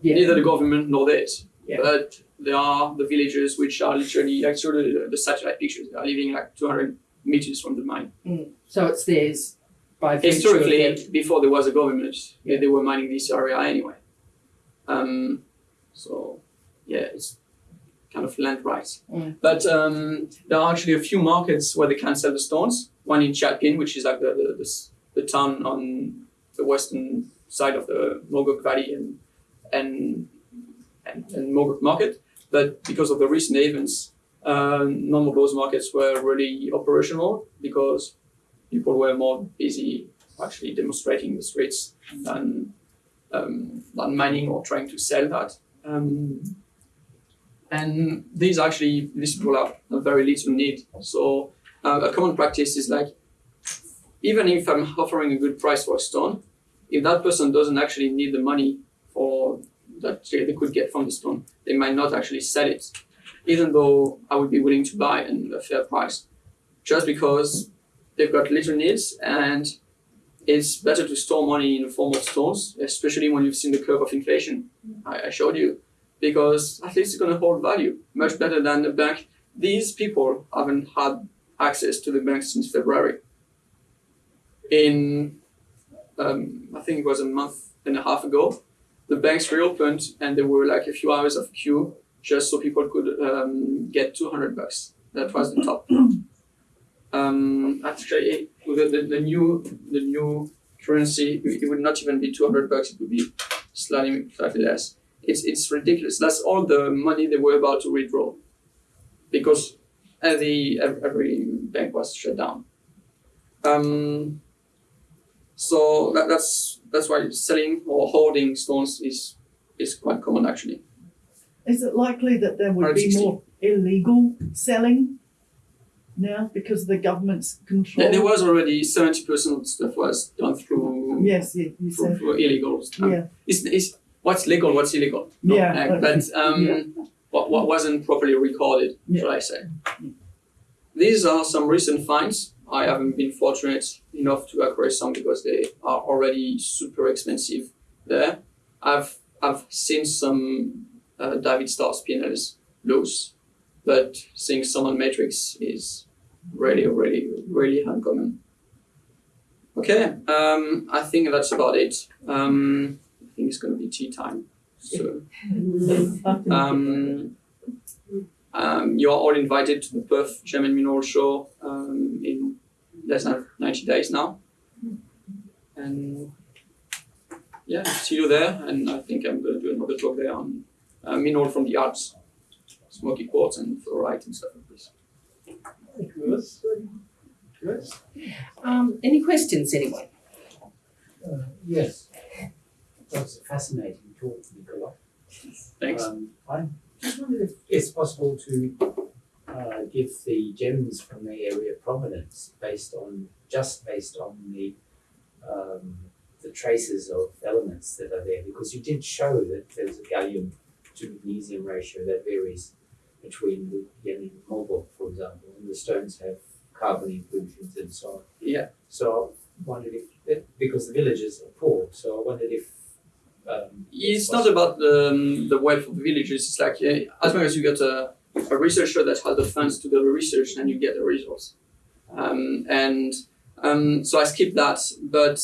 Yeah, neither the government nor it. Yeah. But there are the villages which are literally like sort of the, the satellite pictures. They are living like 200 meters from the mine. so it's theirs by Historically, before there was a government, Yeah. they were mining this area anyway. Um, so yeah, it's kind of land rights. Mm. But um, there are actually a few markets where they can sell the stones. One in Kyatpyin, which is like the the, the, the town on the western side of the Mogok Valley and and and, and Mogok Market. But because of the recent events, none of those markets were really operational because people were more busy actually demonstrating the streets than um, than mining or trying to sell that. Um, and these actually these people have a very little need. So uh, a common practice is like even if I'm offering a good price for a stone, if that person doesn't actually need the money for that they could get from the stone, they might not actually sell it, even though I would be willing to buy in a fair price, just because they've got little needs and it's better to store money in the form of stones, especially when you've seen the curve of inflation I, I showed you, because at least it's going to hold value much better than the bank. These people haven't had access to the bank since February. In, um, I think it was a month and a half ago, the banks reopened and there were like a few hours of queue just so people could um, get 200 bucks. That was the top. Um, actually, with the, the, the new the new currency, it would not even be 200 bucks. It would be slightly slightly less. It's it's ridiculous. That's all the money they were about to withdraw, because every every, every bank was shut down. Um, so that, that's that's why selling or holding stones is is quite common actually. Is it likely that there would be 160. more illegal selling now because of the government's control? There, there was already seventy percent stuff was done through Yes, you, you through, said. through illegal stuff. Yeah, It's, it's what's legal, what's illegal. yeah. Uh, but um, Yeah. what, what wasn't properly recorded, Yeah. shall I say. These are some recent finds. I haven't been fortunate enough to acquire some because they are already super expensive there. I've I've seen some uh, David Star spinners lose. but seeing someone Matrix is really, really, really uncommon. Okay, um, I think that's about it. Um, I think it's going to be tea time. So. Um, um, you are all invited to the Perth Gem and Mineral Show um, in less than 90 days now. And yeah, see you there. And I think I'm going to do another talk there on uh, mineral from the Alps, smoky quartz and fluorite and stuff like this. Good. Good. Um, any questions, anyone? Uh, yes. That's a fascinating talk, Nicola. Thanks. Um, I just wondered if it's possible to uh, give the gems from the area prominence based on just based on the um, the traces of elements that are there, because you did show that there's a gallium to magnesium ratio that varies between the Yemen and Marlborough, for example, and the stones have carbon inclusions and so on. Yeah. So I wondered if, because the villages are poor, so I wondered if um, It's not about the, um, the wealth of the villages. It's like uh, as long as you get a, a researcher that has the funds to do the research, then you get the results. Um, and um, so I skipped that, but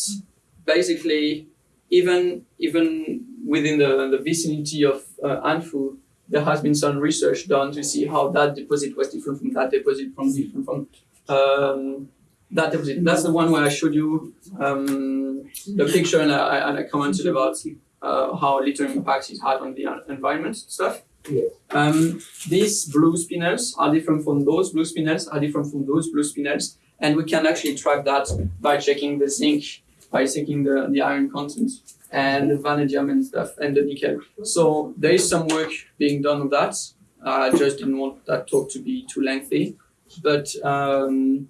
basically, even even within the, the vicinity of uh, An Phu, there has been some research done to see how that deposit was different from that deposit from different from um, that deposit. That's the one where I showed you um, the picture and I, and I commented about uh, how little impacts it had on the en- environment stuff. Yes. Um, these blue spinels are different from those blue spinels, are different from those blue spinels, and we can actually track that by checking the zinc, by checking the, the iron content and the vanadium and stuff and the nickel. So there is some work being done on that. I just didn't want that talk to be too lengthy. But um,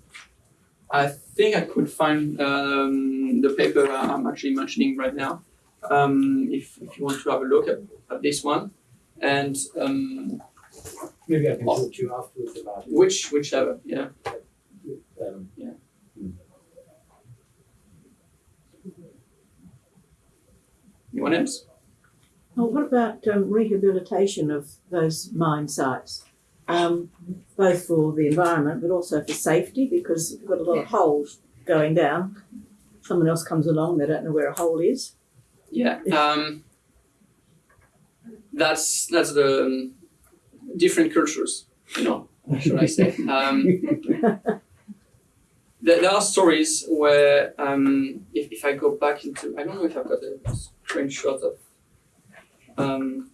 I think I could find um, the paper I'm actually mentioning right now. Um, if, if you want to have a look at, at this one, and um, Maybe I can talk to you afterwards about it. which whichever, yeah. Um, Anyone else? Well, what about um, rehabilitation of those mine sites? Um, both for the environment but also for safety because you've got a lot of holes going down. Someone else comes along, they don't know where a hole is. Yeah. Um, that's that's the um, different cultures, you know. Should I say? Um, there, are stories where um, if, if I go back into I don't know if I've got a screenshot of um,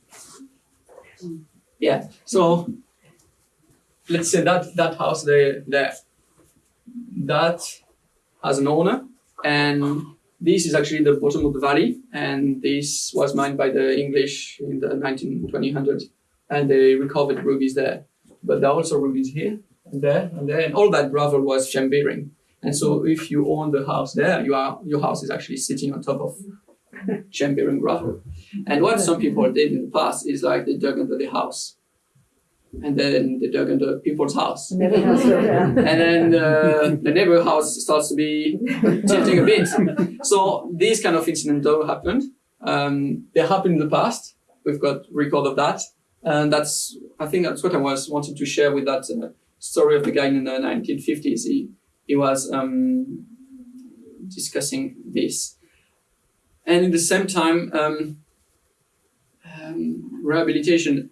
yeah so let's say that that house there there that has an owner and this is actually the bottom of the valley and this was mined by the English in the 19 2000s and they recovered rubies there. But there are also rubies here and there and there and all that gravel was gem bearing and so if you own the house there, you are your house is actually sitting on top of gem bearing gravel. And what some people did in the past is like they dug under the house. And then they dug under people's house. Never has go down. And then uh, the neighbor house starts to be tilting a bit. So these kind of incidents don't happen. Um, they happened in the past. We've got record of that. And that's, I think that's what I was wanting to share with that uh, story of the guy in the 1950s. He, he was um, discussing this. And in the same time, um, um, rehabilitation,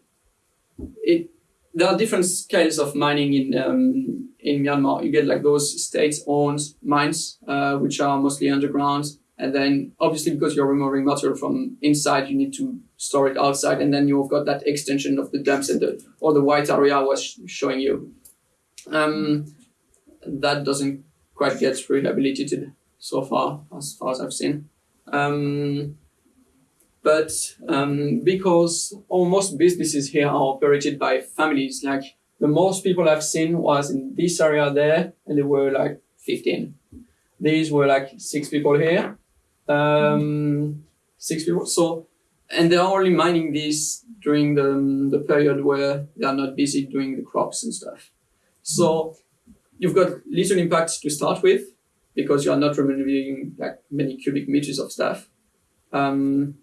it, there are different scales of mining in, um, in Myanmar. You get like those state-owned mines, uh, which are mostly underground. And then obviously because you're removing material from inside, you need to store it outside. And then you've got that extension of the dumps and the, or the white area I was sh- showing you. Um, that doesn't quite get rehabilitated so far, as far as I've seen. Um, but um, because almost businesses here are operated by families, like the most people I've seen was in this area there, and there were like 15. These were like six people here, um, six people. So, and they're only mining this during the, the period where they are not busy doing the crops and stuff. So, you've got little impact to start with because you are not removing like many cubic meters of stuff. Um,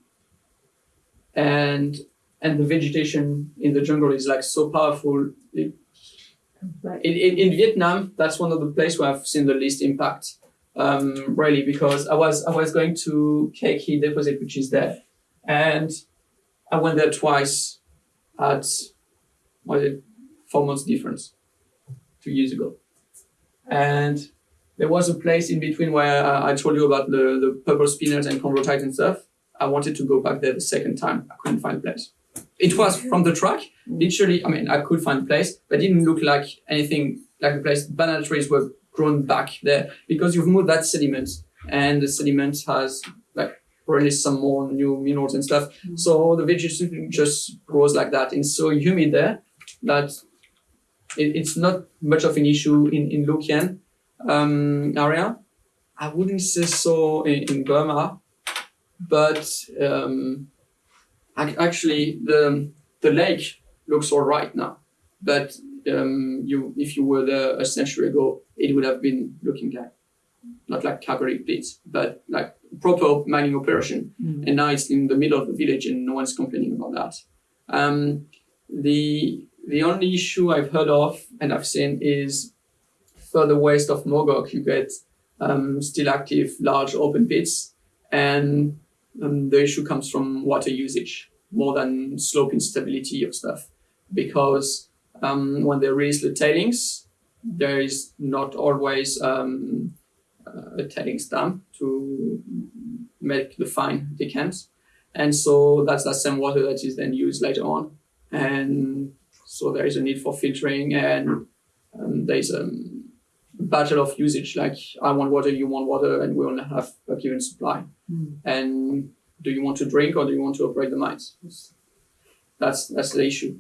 and and the vegetation in the jungle is like so powerful. It, Right. in, in, in Vietnam, that's one of the places where I've seen the least impact. Um, really, because I was I was going to Cake Heat Deposit, which is there, and I went there twice at what is it four months difference, two years ago, and there was a place in between where I told you about the the purple spinels and chondrodite and stuff. I wanted to go back there the second time. I couldn't find a place. It was from the track, literally. I mean, I could find a place, but it didn't look like anything like a place. Banana trees were grown back there because you've moved that sediment, and the sediment has like released some more new minerals and stuff. Mm-hmm. So the vegetation just grows like that. It's so humid there that it, it's not much of an issue in in Luc Yen um, area. I wouldn't say so in, in Burma, but um, ac- actually the the lake looks all right now. But um, you, if you were there a century ago, it would have been looking like not like Kalgoorlie pits, but like proper mining operation. Mm. And now it's in the middle of the village, and no one's complaining about that. Um, the the only issue I've heard of and I've seen is further west of Mogok, you get um, still active large open pits, and um, the issue comes from water usage more than slope instability of stuff, because um, when they release the tailings, there is not always um, a tailings dam to make the fine decant, and so that's the same water that is then used later on, and so there is a need for filtering and um, there is a battle of usage like i want water you want water and we only have a given supply. Mm. and do you want to drink or do you want to operate the mines? That's that's the issue.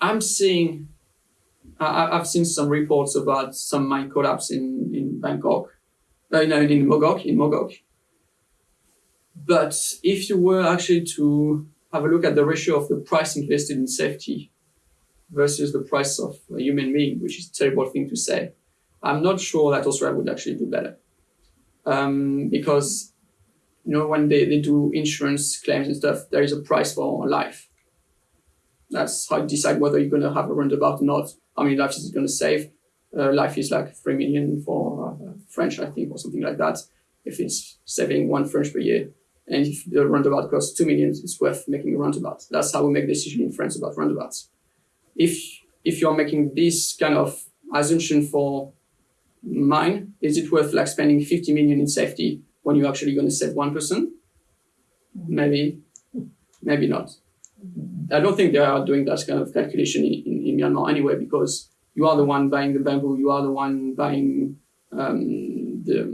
I'm seeing, I, I've seen some reports about some mine collapse in, in Bangkok, uh, no, in Mogok, in Mogok. But if you were actually to have a look at the ratio of the price invested in safety versus the price of a human being, which is a terrible thing to say, I'm not sure that Australia would actually do better. Um, because, you know, when they, they do insurance claims and stuff, there is a price for life. That's how you decide whether you're going to have a roundabout or not. How many lives is it going to save? Uh, life is like 3 million for uh, French, I think, or something like that. If it's saving one French per year. And if the roundabout costs 2 million, it's worth making a roundabout. That's how we make decisions in France about roundabouts. If, if you're making this kind of assumption for mine, is it worth like spending 50 million in safety when you're actually going to save one person? Maybe, maybe not. I don't think they are doing that kind of calculation in, in, in Myanmar anyway, because you are the one buying the bamboo, you are the one buying um, the,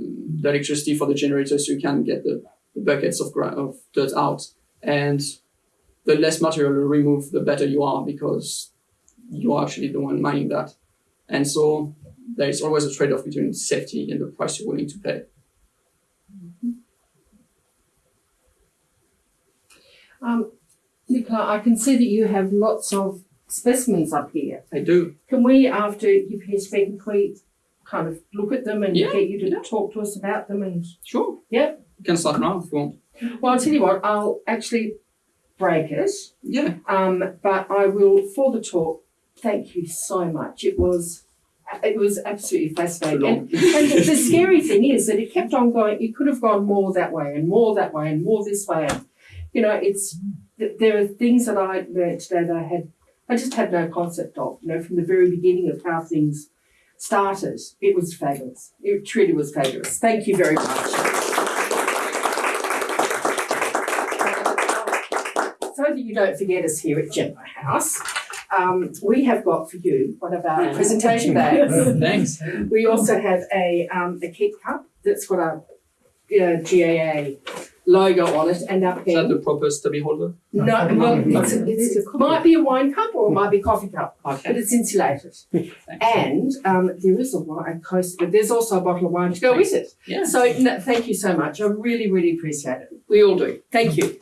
the electricity for the generator, so you can get the, the buckets of, of dirt out. And the less material you remove, the better you are, because you are actually the one mining that. And so there is always a trade-off between safety and the price you're willing to pay. Um, Nicola, I can see that you have lots of specimens up here. I do. Can we, after you finish speaking, can we kind of look at them and Yeah, get you to yeah. talk to us about them? And Sure. Yeah. You can start now if you want. well, I'll tell you what, I'll actually break it. Yeah. Um, but I will for the talk. Thank you so much. It was it was absolutely fascinating. And, and the, the scary thing is that it kept on going. It could have gone more that way and more that way and more this way. And you know, it's there are things that I learned today that I had I just had no concept of. You know, from the very beginning of how things started. It was fabulous. It truly was fabulous. Thank you very much. So that you don't forget us here at Gemma House, um, we have got for you one of our presentation bags. Thanks. We also have a um, a keep cup that's got a uh, GAA logo on it and our Is that the proper stubby holder? No, well, it's, it's, it might be a wine cup or it might be a coffee cup, but it's insulated. And um, there is a wine coast, but there's also a bottle of wine to go with it. Yeah. So no, thank you so much. I really, really appreciate it. We all do. Thank you.